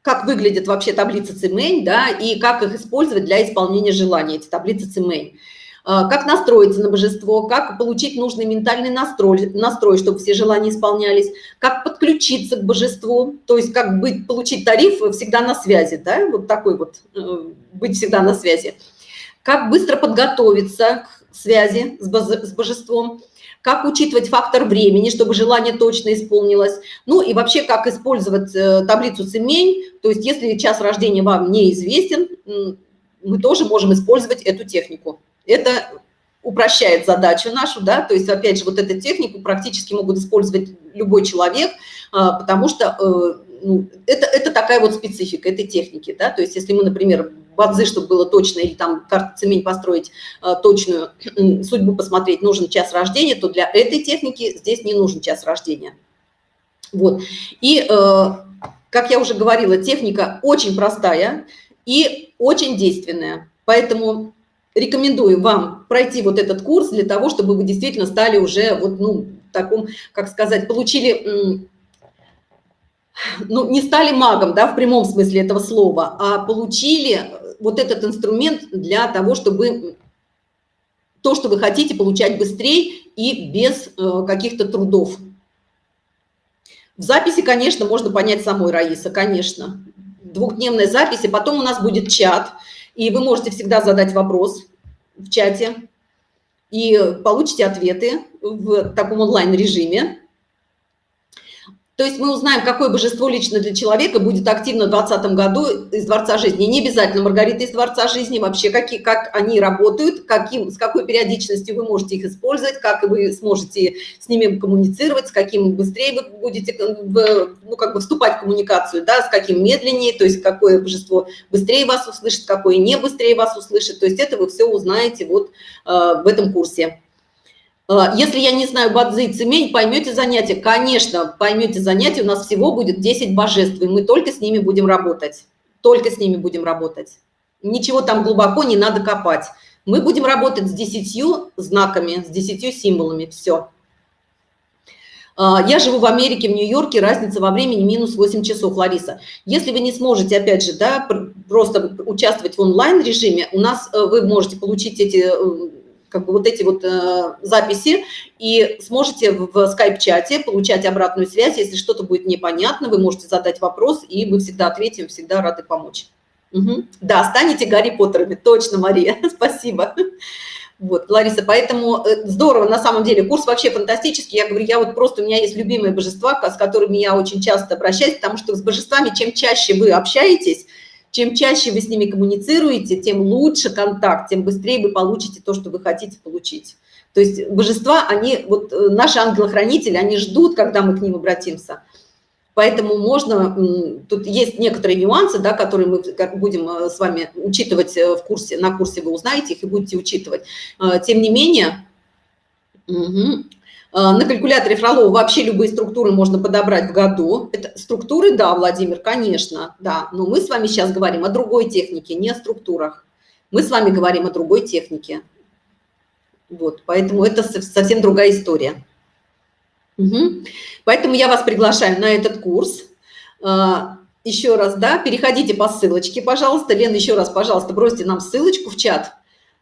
как выглядит вообще таблица Цимень, да, и как их использовать для исполнения желаний, эти таблицы Цимень. А, как настроиться на божество, как получить нужный ментальный настрой, настрой, чтобы все желания исполнялись, как подключиться к божеству, то есть как быть, получить тариф всегда на связи, да, вот такой вот, э, быть всегда на связи, как быстро подготовиться к связи с божеством, как учитывать фактор времени, чтобы желание точно исполнилось, ну и вообще как использовать э, таблицу цемень, то есть если час рождения вам неизвестен, мы тоже можем использовать эту технику. Это упрощает задачу нашу, да, то есть, опять же, вот эту технику практически могут использовать любой человек, а, потому что э, ну, это, это такая вот специфика этой техники, да, то есть, если мы, например, бадзы, чтобы было точно, или там карту цемень построить э, точную, судьбу посмотреть, нужен час рождения, то для этой техники здесь не нужен час рождения. Вот. И, э, как я уже говорила, техника очень простая и очень действенная, поэтому рекомендую вам пройти вот этот курс для того, чтобы вы действительно стали уже вот, ну, таком, как сказать, получили, ну, не стали магом, да, в прямом смысле этого слова, а получили вот этот инструмент для того, чтобы то, что вы хотите, получать быстрее и без э, каких-то трудов. В записи, конечно, можно понять самой Раиса, конечно. Двухдневная запись, и потом у нас будет чат – и вы можете всегда задать вопрос в чате и получите ответы в таком онлайн-режиме. То есть мы узнаем, какое божество лично для человека будет активно в 2020 году из Дворца жизни. Не обязательно Маргарита из Дворца жизни, вообще какие, как они работают, каким, с какой периодичностью вы можете их использовать, как вы сможете с ними коммуницировать, с каким быстрее вы будете в, ну, как бы вступать в коммуникацию, да, с каким медленнее, то есть какое божество быстрее вас услышит, какое не быстрее вас услышит. То есть это вы все узнаете вот э, в этом курсе. А, если я не знаю бадзи и цемень, поймете занятия? Конечно, поймете занятия. У нас всего будет 10 божеств, и мы только с ними будем работать. Только с ними будем работать. Ничего там глубоко не надо копать. Мы будем работать с 10 знаками, с 10 символами. Все. А, я живу в Америке, в Нью-Йорке, разница во времени минус 8 часов, Лариса. Если вы не сможете, опять же, да, просто участвовать в онлайн-режиме, у нас э, вы можете получить эти э, как бы вот эти вот э, записи и сможете в скайп-чате получать обратную связь. Если что-то будет непонятно, вы можете задать вопрос, и мы всегда ответим, всегда рады помочь. Угу. Да, станете Гарри Поттерами, точно, Мария, спасибо. Вот, Лариса, поэтому э, здорово, на самом деле, курс вообще фантастический. Я говорю, я вот просто, у меня есть любимые божества, с которыми я очень часто обращаюсь, потому что с божествами, чем чаще вы общаетесь, чем чаще вы с ними коммуницируете, тем лучше контакт, тем быстрее вы получите то, что вы хотите получить. То есть божества, они, вот э, наши ангелы-хранители, они ждут, когда мы к ним обратимся. Поэтому можно, тут есть некоторые нюансы, да, которые мы будем э, с вами учитывать э, в курсе, на курсе вы узнаете их и будете учитывать. Тем не менее, угу, на калькуляторе Фролова вообще любые структуры можно подобрать в году. Это структуры, да, Владимир, конечно, да. Но мы с вами сейчас говорим о другой технике, не о структурах. Мы с вами говорим о другой технике. Вот, поэтому это совсем другая история. Угу. Поэтому я вас приглашаю на этот курс. А, еще раз, да, переходите по ссылочке, пожалуйста. Лена, еще раз, пожалуйста, бросьте нам ссылочку в чат.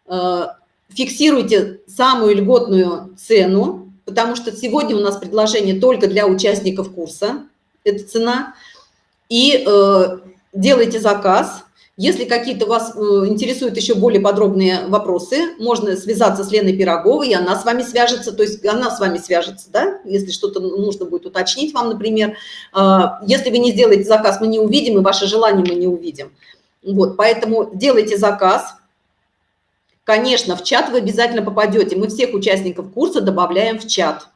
А, фиксируйте самую льготную цену потому что сегодня у нас предложение только для участников курса, это цена, и э, делайте заказ. Если какие-то вас э, интересуют еще более подробные вопросы, можно связаться с Леной Пироговой, и она с вами свяжется, то есть она с вами свяжется, да, если что-то нужно будет уточнить вам, например. Э, если вы не сделаете заказ, мы не увидим, и ваше желание мы не увидим. Вот, поэтому делайте заказ, Конечно, в чат вы обязательно попадете. Мы всех участников курса добавляем в чат.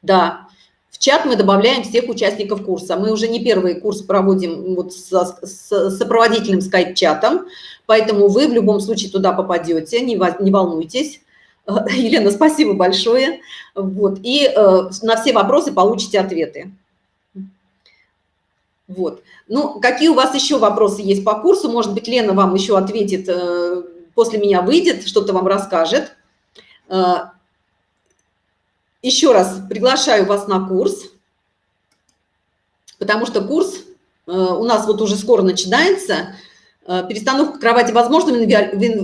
Да, в чат мы добавляем всех участников курса. Мы уже не первый курс проводим вот с, с сопроводительным скайп-чатом, поэтому вы в любом случае туда попадете, не, не волнуйтесь. Елена, спасибо большое. Вот, и э, на все вопросы получите ответы. Вот. Ну, какие у вас еще вопросы есть по курсу? Может быть, Лена вам еще ответит э, после меня выйдет, что-то вам расскажет. Э, еще раз приглашаю вас на курс, потому что курс э, у нас вот уже скоро начинается. Э, перестановка кровати возможно в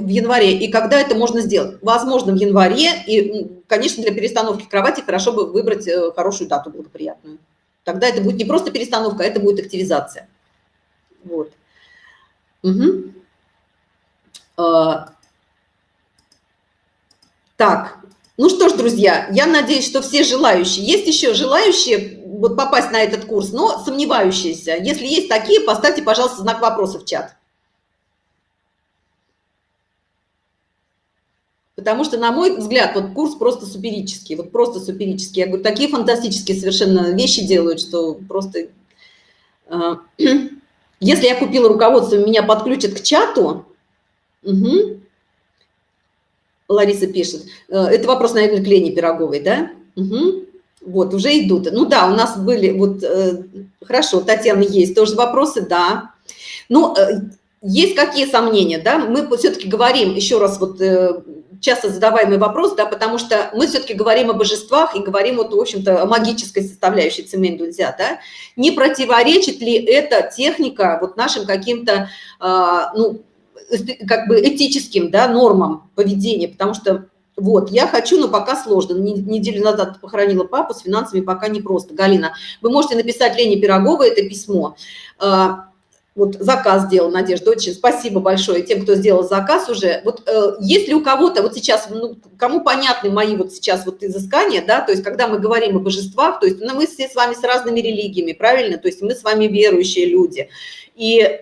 январе, и когда это можно сделать? Возможно в январе, и, конечно, для перестановки кровати хорошо бы выбрать хорошую дату благоприятную. Тогда это будет не просто перестановка, а это будет активизация. Вот. Угу. А, так, ну что ж, друзья, я надеюсь, что все желающие, есть еще желающие вот попасть на этот курс, но сомневающиеся. Если есть такие, поставьте, пожалуйста, знак вопроса в чат. Потому что, на мой взгляд, вот курс просто суперический, вот просто суперический. Я говорю, такие фантастические совершенно вещи делают, что просто... А, если я купила руководство, меня подключат к чату, Угу. Лариса пишет. Э, это вопрос, наверное, к Лене Пироговой, да? Угу. Вот, уже идут. Ну да, у нас были, вот, э, хорошо, Татьяна, есть тоже вопросы, да. Ну, э, есть какие сомнения, да? Мы все-таки говорим, еще раз, вот, э, часто задаваемый вопрос, да, потому что мы все-таки говорим о божествах и говорим, вот, в общем-то, о магической составляющей цемень дудзя, да? Не противоречит ли эта техника вот нашим каким-то, э, ну, как бы этическим да, нормам поведения, потому что вот, я хочу, но пока сложно. Неделю назад похоронила папу, с финансами пока не просто. Галина, вы можете написать Лене Пироговой это письмо. А, вот заказ сделал, Надежда, очень спасибо большое тем, кто сделал заказ уже. Вот э, если у кого-то, вот сейчас, ну, кому понятны мои вот сейчас вот изыскания, да, то есть когда мы говорим о божествах, то есть ну, мы все с вами с разными религиями, правильно, то есть мы с вами верующие люди. И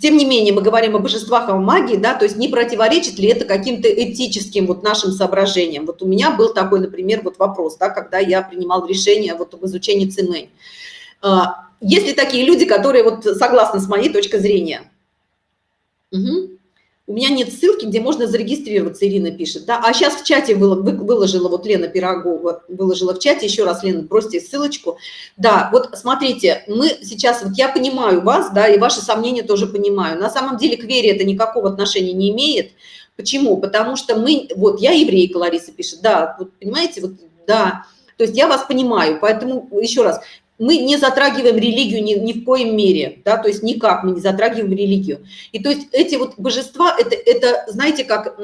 тем не менее мы говорим о божествах, о магии, да, то есть не противоречит ли это каким-то этическим вот нашим соображениям. Вот у меня был такой, например, вот вопрос, да, когда я принимал решение вот об изучении цимэнь. А, есть ли такие люди, которые вот согласны с моей точкой зрения? Угу. У меня нет ссылки, где можно зарегистрироваться, Ирина пишет. Да? А сейчас в чате выложила, вот Лена Пирогова, выложила в чате, еще раз, Лена, бросьте ссылочку. Да, вот смотрите, мы сейчас, вот я понимаю вас, да, и ваши сомнения тоже понимаю. На самом деле к вере это никакого отношения не имеет. Почему? Потому что мы, вот я еврейка, Лариса пишет, да, вот понимаете, вот да, то есть я вас понимаю, поэтому еще раз, мы не затрагиваем религию ни, ни в коем мере, да, то есть никак мы не затрагиваем религию. И то есть эти вот божества, это, это знаете, как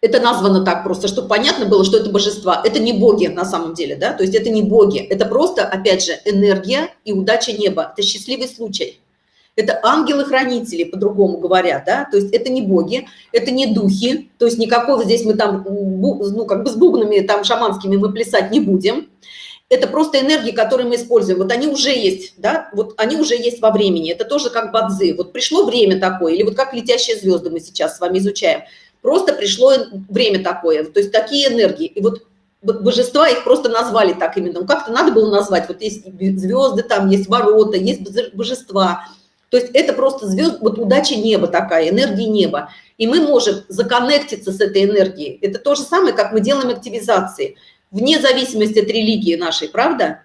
это названо так просто, чтобы понятно было, что это божества. Это не боги на самом деле, да, то есть это не боги, это просто, опять же, энергия и удача неба, это счастливый случай. Это ангелы-хранители, по-другому говоря, да, то есть это не боги, это не духи, то есть никакого здесь мы там, ну, как бы с бубнами там шаманскими мы плясать не будем, это просто энергии, которые мы используем. Вот они уже есть, да, вот они уже есть во времени. Это тоже как бадзы. Вот пришло время такое, или вот как летящие звезды мы сейчас с вами изучаем. Просто пришло время такое, то есть такие энергии. И вот божества их просто назвали так именно. Ну, как-то надо было назвать. Вот есть звезды, там есть ворота, есть божества. То есть это просто звезд, вот удача неба такая, энергия неба. И мы можем законнектиться с этой энергией. Это то же самое, как мы делаем активизации вне зависимости от религии нашей, правда?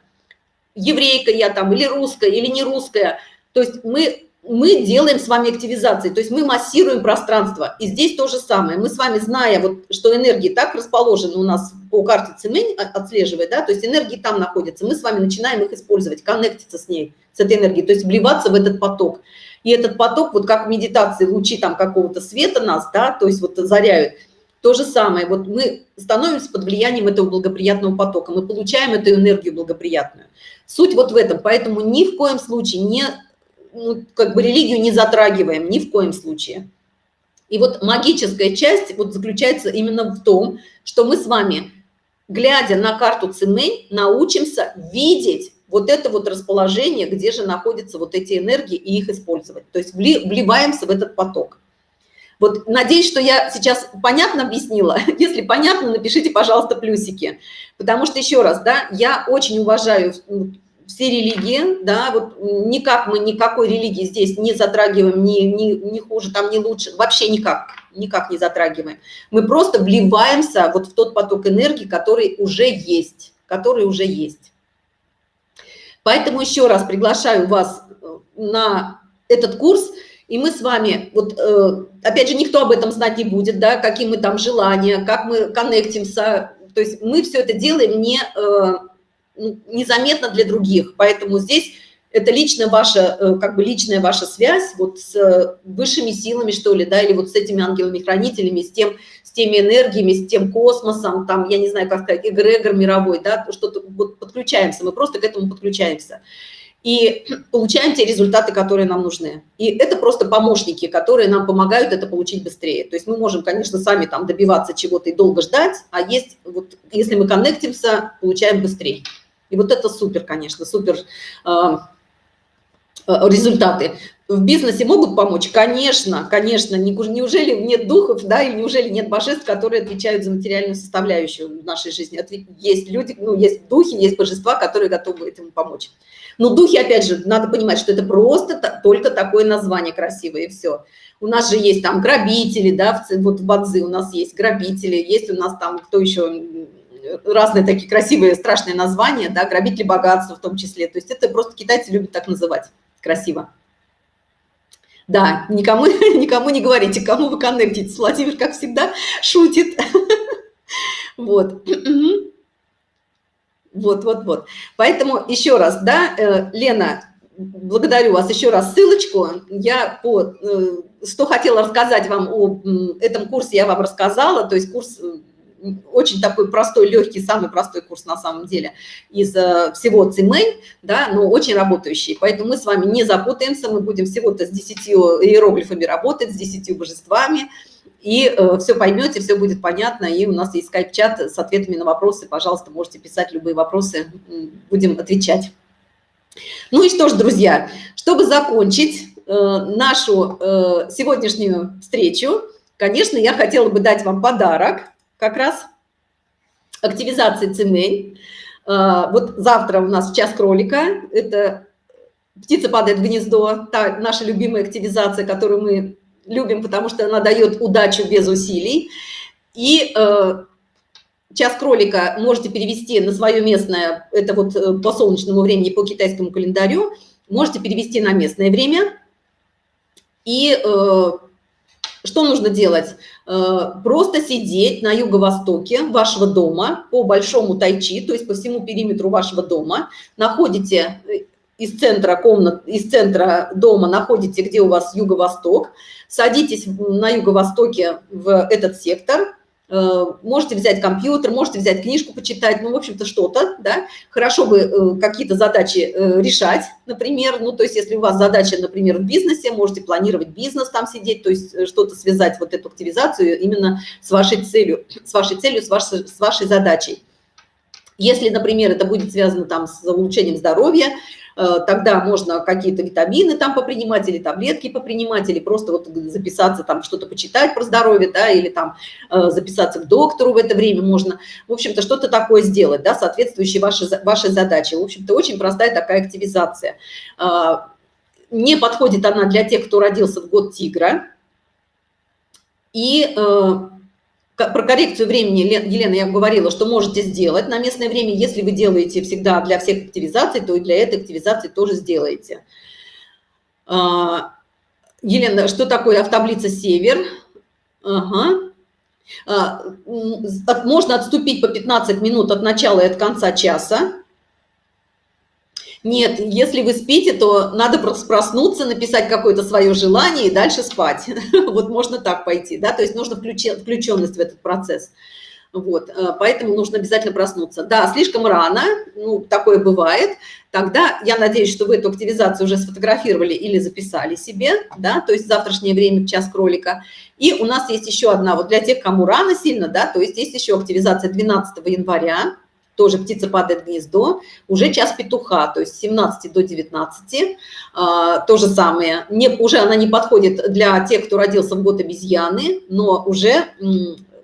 Еврейка я там, или русская, или не русская. То есть мы, мы делаем с вами активизации, то есть мы массируем пространство. И здесь то же самое. Мы с вами, зная, вот, что энергии так расположены у нас по карте Цемень, отслеживая, да, то есть энергии там находятся, мы с вами начинаем их использовать, коннектиться с ней, с этой энергией, то есть вливаться в этот поток. И этот поток, вот как в медитации, лучи там какого-то света нас, да, то есть вот заряют – то же самое, вот мы становимся под влиянием этого благоприятного потока, мы получаем эту энергию благоприятную. Суть вот в этом, поэтому ни в коем случае не, ну, как бы религию не затрагиваем, ни в коем случае. И вот магическая часть вот заключается именно в том, что мы с вами, глядя на карту Цимэнь, научимся видеть вот это вот расположение, где же находятся вот эти энергии и их использовать. То есть вливаемся в этот поток. Вот надеюсь, что я сейчас понятно объяснила. Если понятно, напишите, пожалуйста, плюсики. Потому что, еще раз, да, я очень уважаю все религии, да, вот никак мы никакой религии здесь не затрагиваем, ни, ни, ни хуже, там, не лучше, вообще никак, никак не затрагиваем. Мы просто вливаемся вот в тот поток энергии, который уже есть, который уже есть. Поэтому еще раз приглашаю вас э, на этот курс, и мы с вами, вот э, опять же, никто об этом знать не будет, да, какие мы там желания, как мы коннектимся, то есть мы все это делаем не, э, ну, незаметно для других, поэтому здесь это лично ваша, э, как бы личная ваша связь вот с высшими силами, что ли, да, или вот с этими ангелами-хранителями, с тем, с теми энергиями, с тем космосом, там, я не знаю, как сказать, эгрегор мировой, да, что-то вот подключаемся, мы просто к этому подключаемся и получаем те результаты, которые нам нужны. И это просто помощники, которые нам помогают это получить быстрее. То есть мы можем, конечно, сами там добиваться чего-то и долго ждать, а есть, вот, если мы коннектимся, получаем быстрее. И вот это супер, конечно, супер э, результаты. В бизнесе могут помочь? Конечно, конечно. Неужели нет духов, да, или неужели нет божеств, которые отвечают за материальную составляющую нашей жизни? Есть люди, ну, есть духи, есть божества, которые готовы этому помочь. Но духи, опять же, надо понимать, что это просто только такое название красивое, и все. У нас же есть там грабители, да, вот в Бадзи у нас есть грабители, есть у нас там кто еще, разные такие красивые, страшные названия, да, грабители богатства в том числе. То есть это просто китайцы любят так называть красиво. Да, никому, никому не говорите, кому вы коннектитесь. Владимир, как всегда, шутит. Вот. Вот, вот, вот. Поэтому еще раз, да, э, Лена, благодарю вас еще раз ссылочку. Я по, э, что хотела рассказать вам о этом курсе, я вам рассказала. То есть курс, очень такой простой, легкий, самый простой курс на самом деле из э, всего цимэнь, да, но очень работающий. Поэтому мы с вами не запутаемся, мы будем всего-то с 10 иероглифами работать, с 10 божествами, и э, все поймете, все будет понятно, и у нас есть скайп-чат с ответами на вопросы, пожалуйста, можете писать любые вопросы, будем отвечать. Ну и что ж, друзья, чтобы закончить э, нашу э, сегодняшнюю встречу, конечно, я хотела бы дать вам подарок, как раз активизации цемень. Э, вот завтра у нас час кролика, это птица падает в гнездо, та наша любимая активизация, которую мы любим, потому что она дает удачу без усилий. И э, час кролика можете перевести на свое местное, это вот э, по солнечному времени, по китайскому календарю, можете перевести на местное время. И э, что нужно делать? Э, просто сидеть на юго-востоке вашего дома по большому тайчи, то есть по всему периметру вашего дома, находите э, из центра комнат, из центра дома находите, где у вас юго-восток, садитесь на юго-востоке в этот сектор, э, можете взять компьютер, можете взять книжку почитать, ну, в общем-то, что-то, да, хорошо бы какие-то задачи решать, например, ну, то есть, если у вас задача, например, в бизнесе, можете планировать бизнес там сидеть, то есть, что-то связать вот эту активизацию именно с вашей целью, с вашей целью, с вашей, с вашей задачей. Если, например, это будет связано там с улучшением здоровья, Э, тогда можно какие-то витамины там попринимать или таблетки попринимать, или просто вот записаться там что-то почитать про здоровье, да, или там э, записаться к доктору в это время можно. В общем-то, что-то такое сделать, да, соответствующей вашей, вашей задаче. В общем-то, очень простая такая активизация. Э, не подходит она для тех, кто родился в год тигра. И про коррекцию времени, Елена, я говорила, что можете сделать на местное время. Если вы делаете всегда для всех активизаций, то и для этой активизации тоже сделаете. А, Елена, что такое автоблица «Север»? Ага. А, можно отступить по 15 минут от начала и от конца часа. Нет, если вы спите, то надо просто проснуться, написать какое-то свое желание и дальше спать. Вот можно так пойти, да, то есть нужно включенность в этот процесс. Вот, э, поэтому нужно обязательно проснуться. Да, слишком рано, ну, такое бывает. Тогда я надеюсь, что вы эту активизацию уже сфотографировали или записали себе, да, то есть завтрашнее время, час кролика. И у нас есть еще одна, вот для тех, кому рано сильно, да, то есть есть еще активизация 12 января, тоже птица падает в гнездо, уже час петуха, то есть с 17 до 19, а, то же самое. Не, уже она не подходит для тех, кто родился в год обезьяны, но уже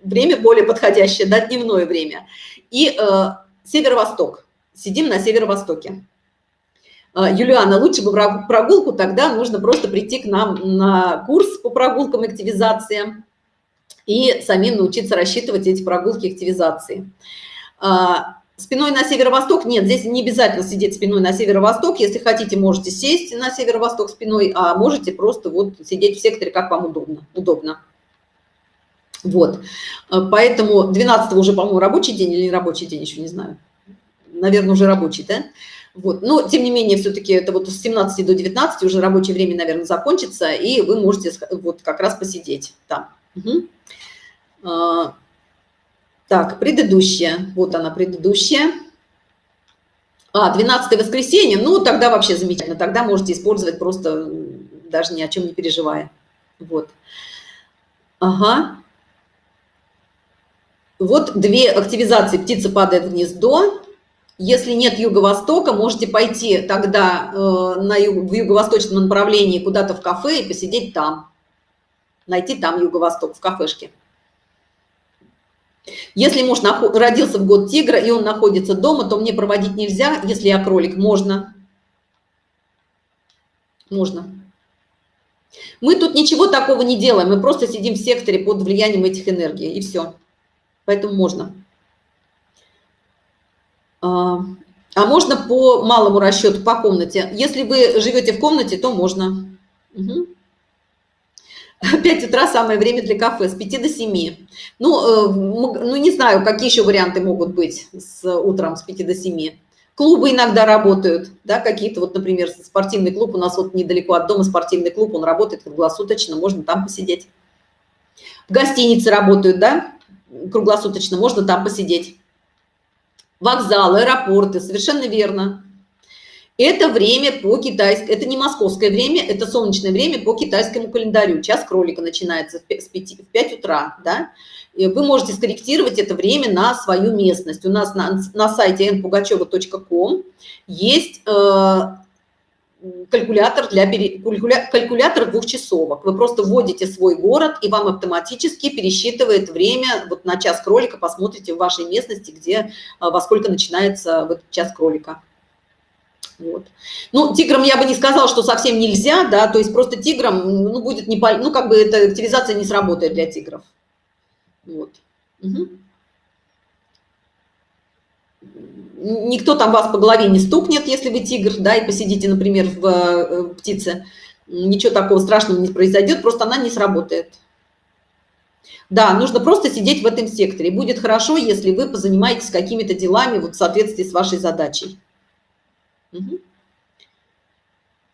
время более подходящее, да, дневное время. И э, северо-восток, сидим на северо-востоке. Э, Юлиана, лучше бы прогулку, тогда нужно просто прийти к нам на курс по прогулкам и активизации и самим научиться рассчитывать эти прогулки активизации. А, спиной на северо-восток нет, здесь не обязательно сидеть спиной на северо-восток. Если хотите, можете сесть на северо-восток спиной, а можете просто вот сидеть в секторе, как вам удобно. удобно. Вот, а, поэтому 12 уже, по-моему, рабочий день или не рабочий день, еще не знаю. Наверное, уже рабочий, да? Вот. Но, тем не менее, все-таки это вот с 17 до 19 уже рабочее время, наверное, закончится, и вы можете вот как раз посидеть там. Угу. Так, предыдущая. Вот она, предыдущая. А, 12 воскресенье. Ну, тогда вообще замечательно. Тогда можете использовать просто, даже ни о чем не переживая. Вот. Ага. Вот две активизации. Птица падает в гнездо. Если нет юго-востока, можете пойти тогда э, на юг, в юго-восточном направлении куда-то в кафе и посидеть там. Найти там юго-восток в кафешке. Если муж родился в год тигра, и он находится дома, то мне проводить нельзя. Если я кролик, можно. Можно. Мы тут ничего такого не делаем, мы просто сидим в секторе под влиянием этих энергий, и все. Поэтому можно. А, а можно по малому расчету, по комнате. Если вы живете в комнате, то можно. Угу. 5 утра самое время для кафе, с 5 до 7. Ну, э, ну, не знаю, какие еще варианты могут быть с утром с 5 до 7. Клубы иногда работают, да, какие-то, вот, например, спортивный клуб, у нас вот недалеко от дома спортивный клуб, он работает круглосуточно, можно там посидеть. В гостинице работают, да, круглосуточно, можно там посидеть. Вокзалы, аэропорты, совершенно верно. Это время по китайскому, это не московское время, это солнечное время по китайскому календарю. Час кролика начинается в 5, в 5 утра, да. И вы можете скорректировать это время на свою местность. У нас на, на сайте npugacheva.com есть э, калькулятор для калькуля, калькулятор двухчасовок. Вы просто вводите свой город, и вам автоматически пересчитывает время. Вот на час кролика посмотрите в вашей местности, где э, во сколько начинается вот час кролика. Вот. Ну, тиграм я бы не сказала, что совсем нельзя, да, то есть просто тиграм, ну, будет не, ну, как бы эта активизация не сработает для тигров. Вот. Угу. Никто там вас по голове не стукнет, если вы тигр, да, и посидите, например, в э, птице. Ничего такого страшного не произойдет, просто она не сработает. Да, нужно просто сидеть в этом секторе. Будет хорошо, если вы позанимаетесь какими-то делами вот в соответствии с вашей задачей.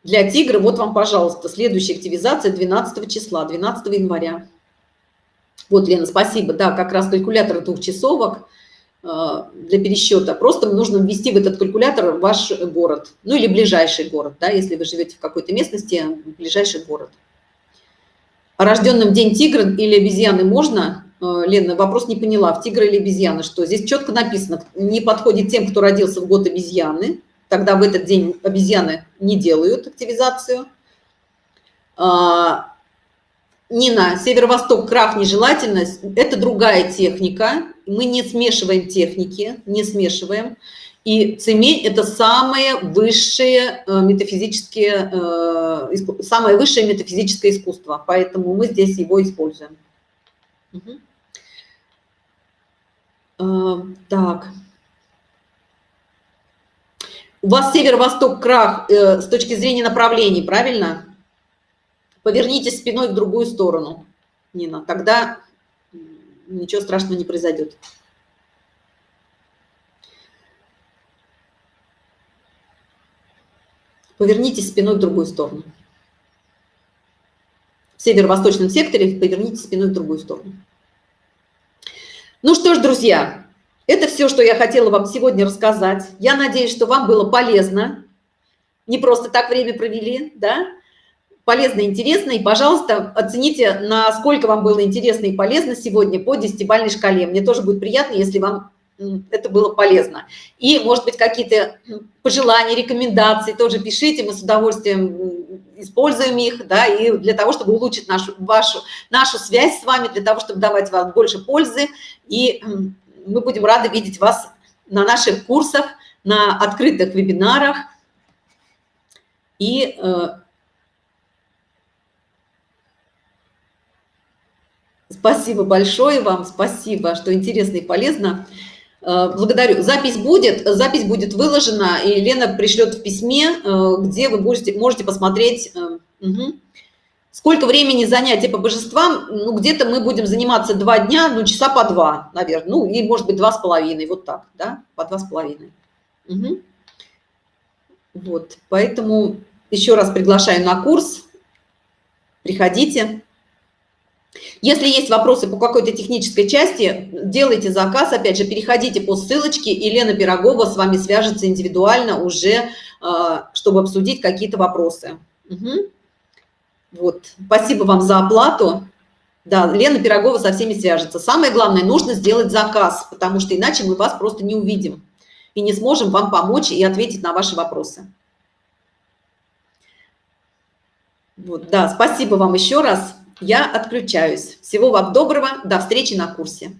Для тигра, вот вам, пожалуйста, следующая активизация 12 числа, 12 января. Вот, Лена, спасибо. Да, как раз калькулятор двухчасовок э, для пересчета. Просто нужно ввести в этот калькулятор ваш город, ну или ближайший город, да, если вы живете в какой-то местности, ближайший город. О рожденном день тигра или обезьяны можно? Э, Лена, вопрос не поняла, в тигра или обезьяны, что здесь четко написано, не подходит тем, кто родился в год обезьяны, тогда в этот день обезьяны не делают активизацию. А, Нина, северо-восток, крах, нежелательность – это другая техника. Мы не смешиваем техники, не смешиваем. И цемень – это самое высшее э, метафизическое, э, самое высшее метафизическое искусство, поэтому мы здесь его используем. Угу. Так. У вас северо-восток крах э, с точки зрения направлений, правильно? Повернитесь спиной в другую сторону, Нина. Тогда ничего страшного не произойдет. Повернитесь спиной в другую сторону. В северо-восточном секторе повернитесь спиной в другую сторону. Ну что ж, друзья, это все, что я хотела вам сегодня рассказать. Я надеюсь, что вам было полезно. Не просто так время провели, да? Полезно и интересно. И, пожалуйста, оцените, насколько вам было интересно и полезно сегодня по десятибальной шкале. Мне тоже будет приятно, если вам это было полезно. И, может быть, какие-то пожелания, рекомендации тоже пишите, мы с удовольствием используем их, да, и для того, чтобы улучшить нашу, вашу, нашу связь с вами, для того, чтобы давать вам больше пользы и мы будем рады видеть вас на наших курсах, на открытых вебинарах. И э, спасибо большое вам, спасибо, что интересно и полезно. Э, благодарю. Запись будет, запись будет выложена, и Лена пришлет в письме, э, где вы будете, можете посмотреть. Угу. Сколько времени занятия по божествам? Ну, где-то мы будем заниматься два дня, ну, часа по два, наверное. Ну, и, может быть, два с половиной, вот так, да, по два с половиной. Угу. Вот, поэтому еще раз приглашаю на курс. Приходите. Если есть вопросы по какой-то технической части, делайте заказ, опять же, переходите по ссылочке, и Лена Пирогова с вами свяжется индивидуально уже, а, чтобы обсудить какие-то вопросы. Угу. Вот. Спасибо вам за оплату. Да, Лена Пирогова со всеми свяжется. Самое главное, нужно сделать заказ, потому что иначе мы вас просто не увидим и не сможем вам помочь и ответить на ваши вопросы. Вот, да, спасибо вам еще раз. Я отключаюсь. Всего вам доброго. До встречи на курсе.